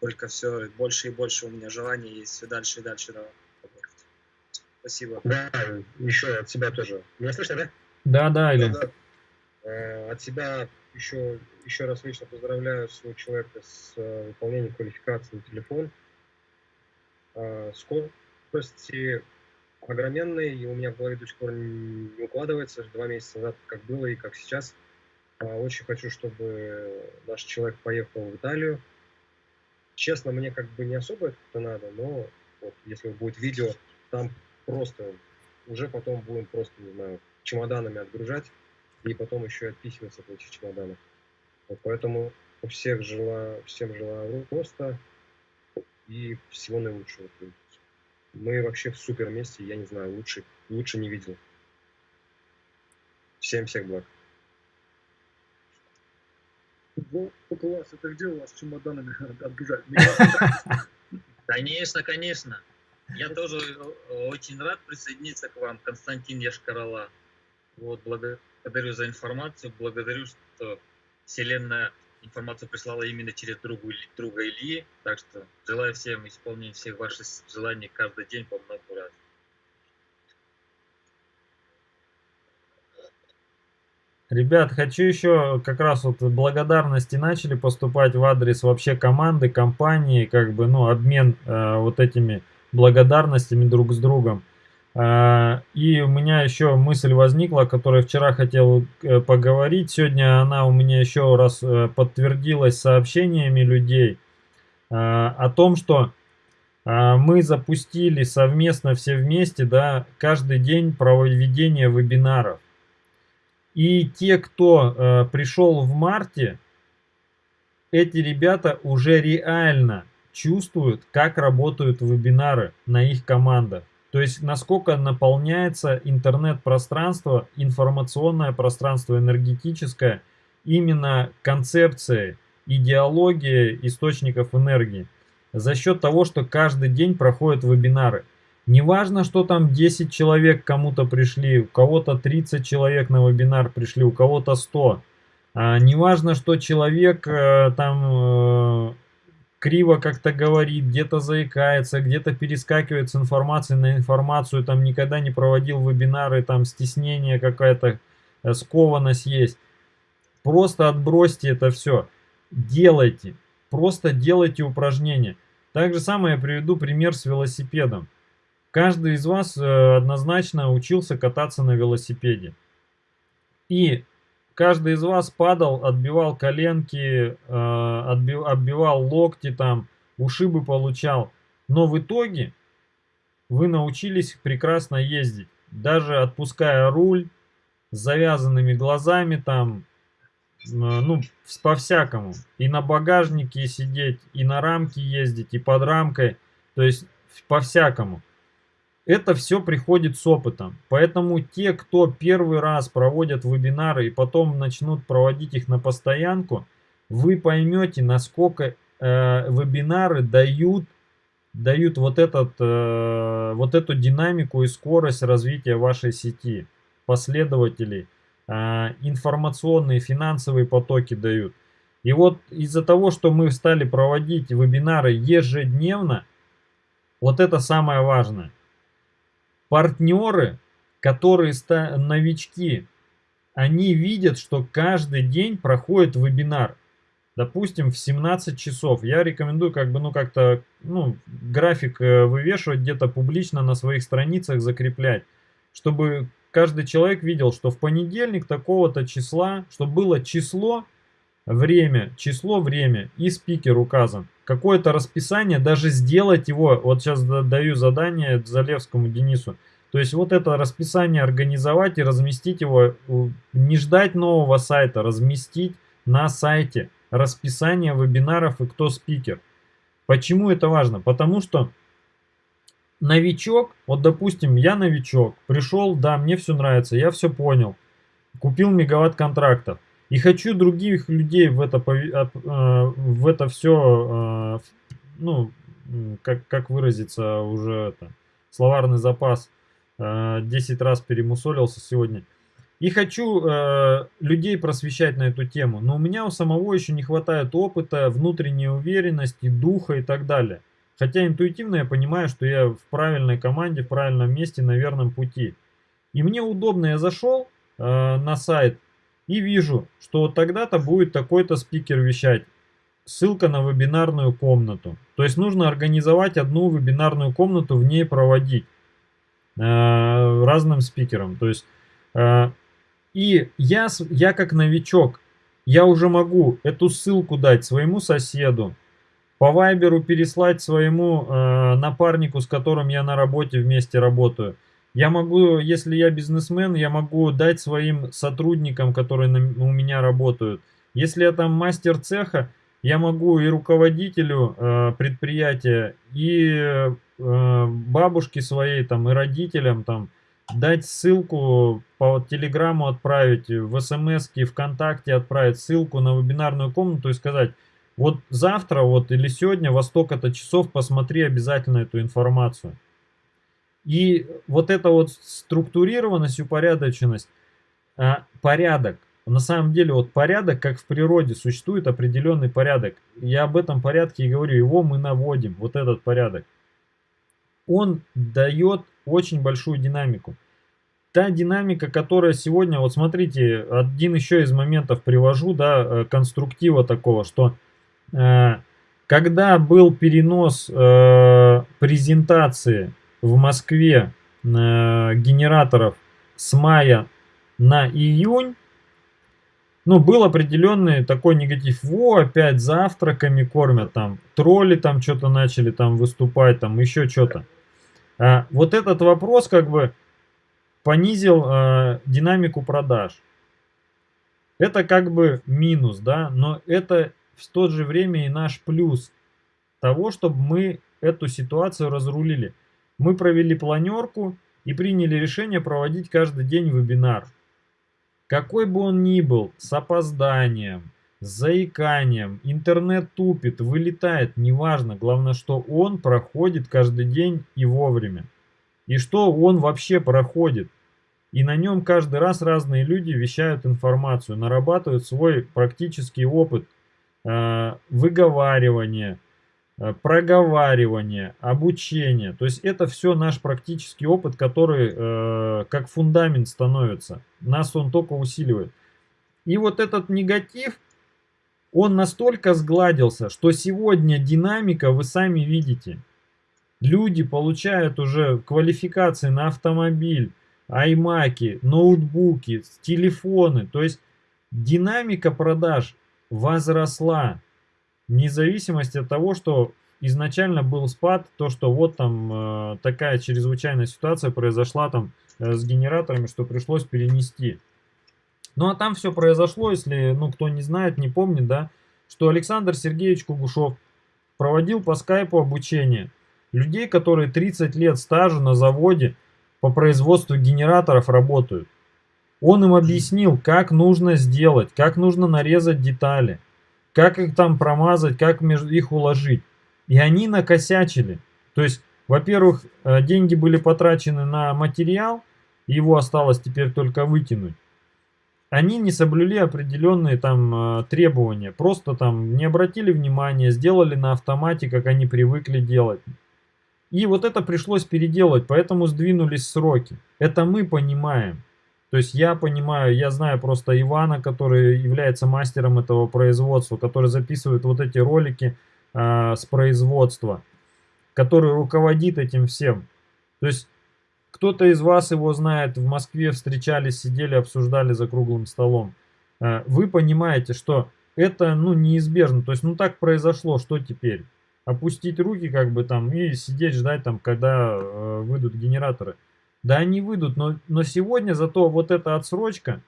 только все больше и больше у меня желания есть все дальше и дальше работать. Спасибо. Да, еще от себя тоже. Меня слышно, да? Да, да, Илья. Да, да. Э, от себя еще, еще раз лично поздравляю своего человека с э, выполнением квалификации на телефон. Э, скорости огроменные, и у меня в голове до сих пор не укладывается, два месяца назад как было и как сейчас. Э, очень хочу, чтобы наш человек поехал в Италию. Честно, мне как бы не особо это надо, но вот, если будет видео, там просто уже потом будем просто, не знаю, чемоданами отгружать и потом еще и отписываться от этих чемоданов. Вот поэтому всех желаю, всем желаю роста и всего наилучшего. Мы вообще в супер месте, я не знаю, лучше, лучше не видел. Всем всех благ. Вот у вас это где у вас чемоданами *laughs* отгружать? *laughs* Конечно, конечно. Я тоже очень рад присоединиться к вам, Константин Яшкарала. Вот, благодарю благодарю за информацию, благодарю, что Вселенная информацию прислала именно через другу, друга Ильи. Так что желаю всем исполнения всех ваших желаний каждый день по много раз. Ребят, хочу еще как раз вот благодарности начали поступать в адрес вообще команды, компании, как бы, ну, обмен э, вот этими благодарностями друг с другом. А, и у меня еще мысль возникла, о которой вчера хотел э, поговорить. Сегодня она у меня еще раз э, подтвердилась сообщениями людей а, о том, что а, мы запустили совместно все вместе, да, каждый день проведение вебинаров. И те, кто э, пришел в марте, эти ребята уже реально чувствуют, как работают вебинары на их командах. То есть насколько наполняется интернет-пространство, информационное пространство, энергетическое, именно концепцией, идеологией источников энергии. За счет того, что каждый день проходят вебинары. Неважно, что там 10 человек кому-то пришли, у кого-то 30 человек на вебинар пришли, у кого-то 100. А, неважно, что человек э, там э, криво как-то говорит, где-то заикается, где-то перескакивает с информации на информацию, там никогда не проводил вебинары, там стеснение какая-то, э, скованность есть. Просто отбросьте это все. Делайте. Просто делайте упражнения. Так же самое я приведу пример с велосипедом. Каждый из вас э, однозначно учился кататься на велосипеде. И каждый из вас падал, отбивал коленки, э, отбив, отбивал локти, там, ушибы получал. Но в итоге вы научились прекрасно ездить. Даже отпуская руль, с завязанными глазами там, э, ну, по-всякому. И на багажнике сидеть, и на рамке ездить, и под рамкой, то есть по-всякому. Это все приходит с опытом. Поэтому те, кто первый раз проводят вебинары и потом начнут проводить их на постоянку, вы поймете, насколько э, вебинары дают, дают вот, этот, э, вот эту динамику и скорость развития вашей сети, последователей, э, информационные, финансовые потоки дают. И вот из-за того, что мы стали проводить вебинары ежедневно, вот это самое важное партнеры, которые новички, они видят, что каждый день проходит вебинар. Допустим, в 17 часов. Я рекомендую как бы, ну, как-то, ну, график э, вывешивать где-то публично на своих страницах, закреплять. Чтобы каждый человек видел, что в понедельник такого-то числа, чтобы было число, время, число, время и спикер указан. Какое-то расписание, даже сделать его, вот сейчас даю задание Залевскому Денису, то есть вот это расписание организовать и разместить его, не ждать нового сайта, разместить на сайте расписание вебинаров и кто спикер. Почему это важно? Потому что новичок, вот допустим, я новичок, пришел, да, мне все нравится, я все понял, купил мегаватт контрактов. И хочу других людей в это, э, в это все, э, ну, как, как выразиться уже это, словарный запас, 10 э, раз перемусолился сегодня. И хочу людей просвещать на эту тему. Но у меня у самого еще не хватает опыта, внутренней уверенности, духа и так далее. Хотя интуитивно я понимаю, что я в правильной команде, в правильном месте, на верном пути. И мне удобно, я зашел э, на сайт, и вижу, что вот тогда-то будет такой-то спикер вещать. Ссылка на вебинарную комнату. То есть нужно организовать одну вебинарную комнату, в ней проводить э, разным спикерам. То есть, э, и я, я как новичок, я уже могу эту ссылку дать своему соседу, по вайберу переслать своему э, напарнику, с которым я на работе вместе работаю – я могу, если я бизнесмен, я могу дать своим сотрудникам, которые на, у меня работают. Если я там мастер цеха, я могу и руководителю э, предприятия, и э, бабушке своей, там, и родителям там, дать ссылку по телеграмму отправить, в смс ВКонтакте отправить ссылку на вебинарную комнату и сказать, вот завтра вот или сегодня во столько-то часов посмотри обязательно эту информацию. И вот эта вот структурированность, упорядоченность, а, порядок. На самом деле вот порядок, как в природе, существует определенный порядок. Я об этом порядке и говорю, его мы наводим, вот этот порядок. Он дает очень большую динамику. Та динамика, которая сегодня, вот смотрите, один еще из моментов привожу, да, э, конструктива такого, что э, когда был перенос э, презентации в Москве э, генераторов с мая на июнь, ну, был определенный такой негатив. Во, опять завтраками кормят там, тролли там что-то начали там выступать, там еще что-то. А, вот этот вопрос как бы понизил а, динамику продаж. Это как бы минус, да, но это в то же время и наш плюс того, чтобы мы эту ситуацию разрулили. Мы провели планерку и приняли решение проводить каждый день вебинар. Какой бы он ни был, с опозданием, с заиканием, интернет тупит, вылетает, неважно. Главное, что он проходит каждый день и вовремя. И что он вообще проходит. И на нем каждый раз разные люди вещают информацию, нарабатывают свой практический опыт э, выговаривания, проговаривание, обучение. То есть это все наш практический опыт, который э, как фундамент становится. Нас он только усиливает. И вот этот негатив, он настолько сгладился, что сегодня динамика вы сами видите. Люди получают уже квалификации на автомобиль, аймаки, ноутбуки, телефоны. То есть динамика продаж возросла. Вне зависимости от того, что изначально был спад, то, что вот там э, такая чрезвычайная ситуация произошла там э, с генераторами, что пришлось перенести. Ну а там все произошло, если, ну, кто не знает, не помнит, да, что Александр Сергеевич Кугушев проводил по скайпу обучение людей, которые 30 лет стажа на заводе по производству генераторов работают. Он им объяснил, как нужно сделать, как нужно нарезать детали, как их там промазать, как между их уложить. И они накосячили. То есть, во-первых, э, деньги были потрачены на материал, его осталось теперь только выкинуть. Они не соблюли определенные там э, требования, просто там не обратили внимания, сделали на автомате, как они привыкли делать. И вот это пришлось переделать, поэтому сдвинулись сроки. Это мы понимаем. То есть я понимаю, я знаю просто Ивана, который является мастером этого производства, который записывает вот эти ролики э, с производства, который руководит этим всем. То есть кто-то из вас его знает, в Москве встречались, сидели, обсуждали за круглым столом. Э, вы понимаете, что это ну, неизбежно. То есть ну так произошло, что теперь? Опустить руки как бы там и сидеть ждать там, когда э, выйдут генераторы. Да они выйдут, но, но сегодня зато вот эта отсрочка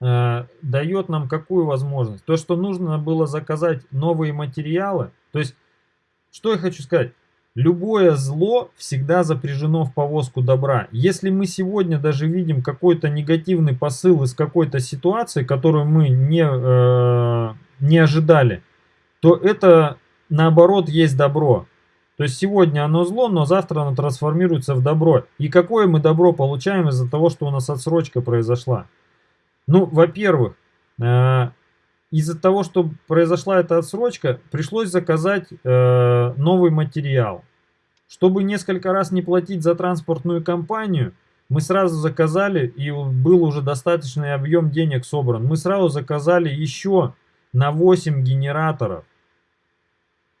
э, дает нам какую возможность? То, что нужно было заказать новые материалы. То есть, что я хочу сказать? Любое зло всегда запряжено в повозку добра. Если мы сегодня даже видим какой-то негативный посыл из какой-то ситуации, которую мы не, э, не ожидали, то это наоборот есть добро. То есть сегодня оно зло, но завтра оно трансформируется в добро. И какое мы добро получаем из-за того, что у нас отсрочка произошла? Ну, во-первых, э, из-за того, что произошла эта отсрочка, пришлось заказать э, новый материал. Чтобы несколько раз не платить за транспортную компанию, мы сразу заказали, и был уже достаточный объем денег собран, мы сразу заказали еще на 8 генераторов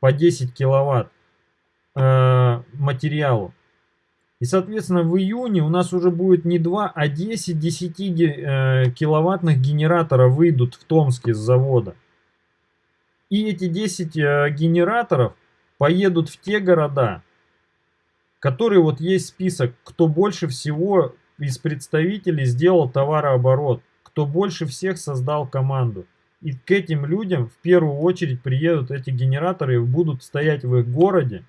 по 10 киловатт. Э, материалу. И, соответственно, в июне у нас уже будет не 2, а 10 10 э, киловаттных генераторов выйдут в Томске с завода. И эти 10 э, генераторов поедут в те города, которые вот есть список, кто больше всего из представителей сделал товарооборот, кто больше всех создал команду. И к этим людям в первую очередь приедут эти генераторы и будут стоять в их городе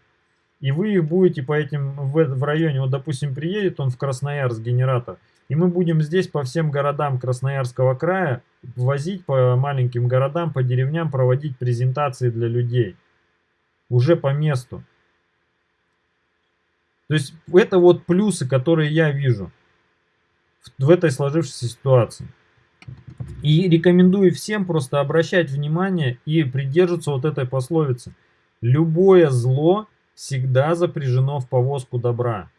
и вы их будете по этим в, в районе, вот допустим приедет он в Красноярск генератор, и мы будем здесь по всем городам Красноярского края возить по маленьким городам, по деревням, проводить презентации для людей. Уже по месту. То есть это вот плюсы, которые я вижу в этой сложившейся ситуации. И рекомендую всем просто обращать внимание и придерживаться вот этой пословицы. Любое зло всегда запряжено в повозку добра.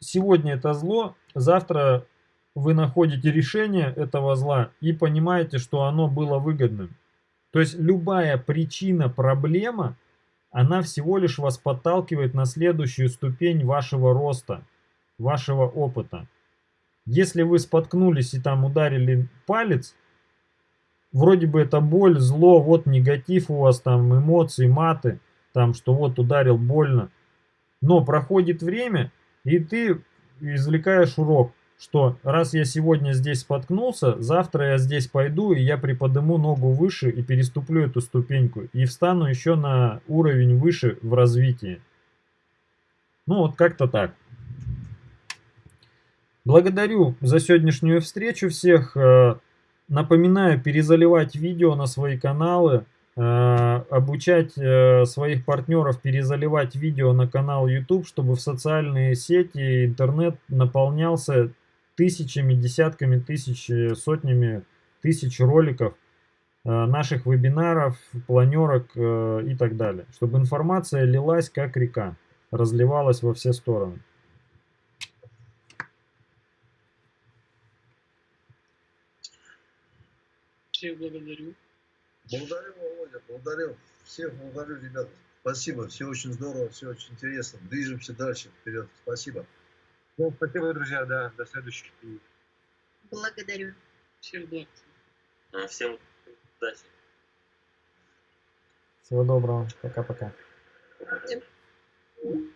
Сегодня это зло, завтра вы находите решение этого зла и понимаете, что оно было выгодным. То есть любая причина, проблема, она всего лишь вас подталкивает на следующую ступень вашего роста, вашего опыта. Если вы споткнулись и там ударили палец, вроде бы это боль, зло, вот негатив у вас там, эмоции, маты, там, что вот ударил больно. Но проходит время, и ты извлекаешь урок, что раз я сегодня здесь споткнулся, завтра я здесь пойду, и я приподниму ногу выше и переступлю эту ступеньку, и встану еще на уровень выше в развитии. Ну вот как-то так. Благодарю за сегодняшнюю встречу всех. Э, напоминаю перезаливать видео на свои каналы. Э, обучать э, своих партнеров перезаливать видео на канал YouTube, чтобы в социальные сети интернет наполнялся тысячами, десятками тысяч, э, сотнями тысяч роликов наших вебинаров, планерок и так далее, чтобы информация лилась как река, разливалась во все стороны. Всех благодарю. Благодарю, Володя, благодарю. Всех благодарю, ребята. Спасибо, все очень здорово, все очень интересно. Движемся дальше, вперед. Спасибо. Ну, спасибо, друзья, да, до следующих. Благодарю. Всем. А, всем удачи. Всего доброго. Пока-пока. Всем.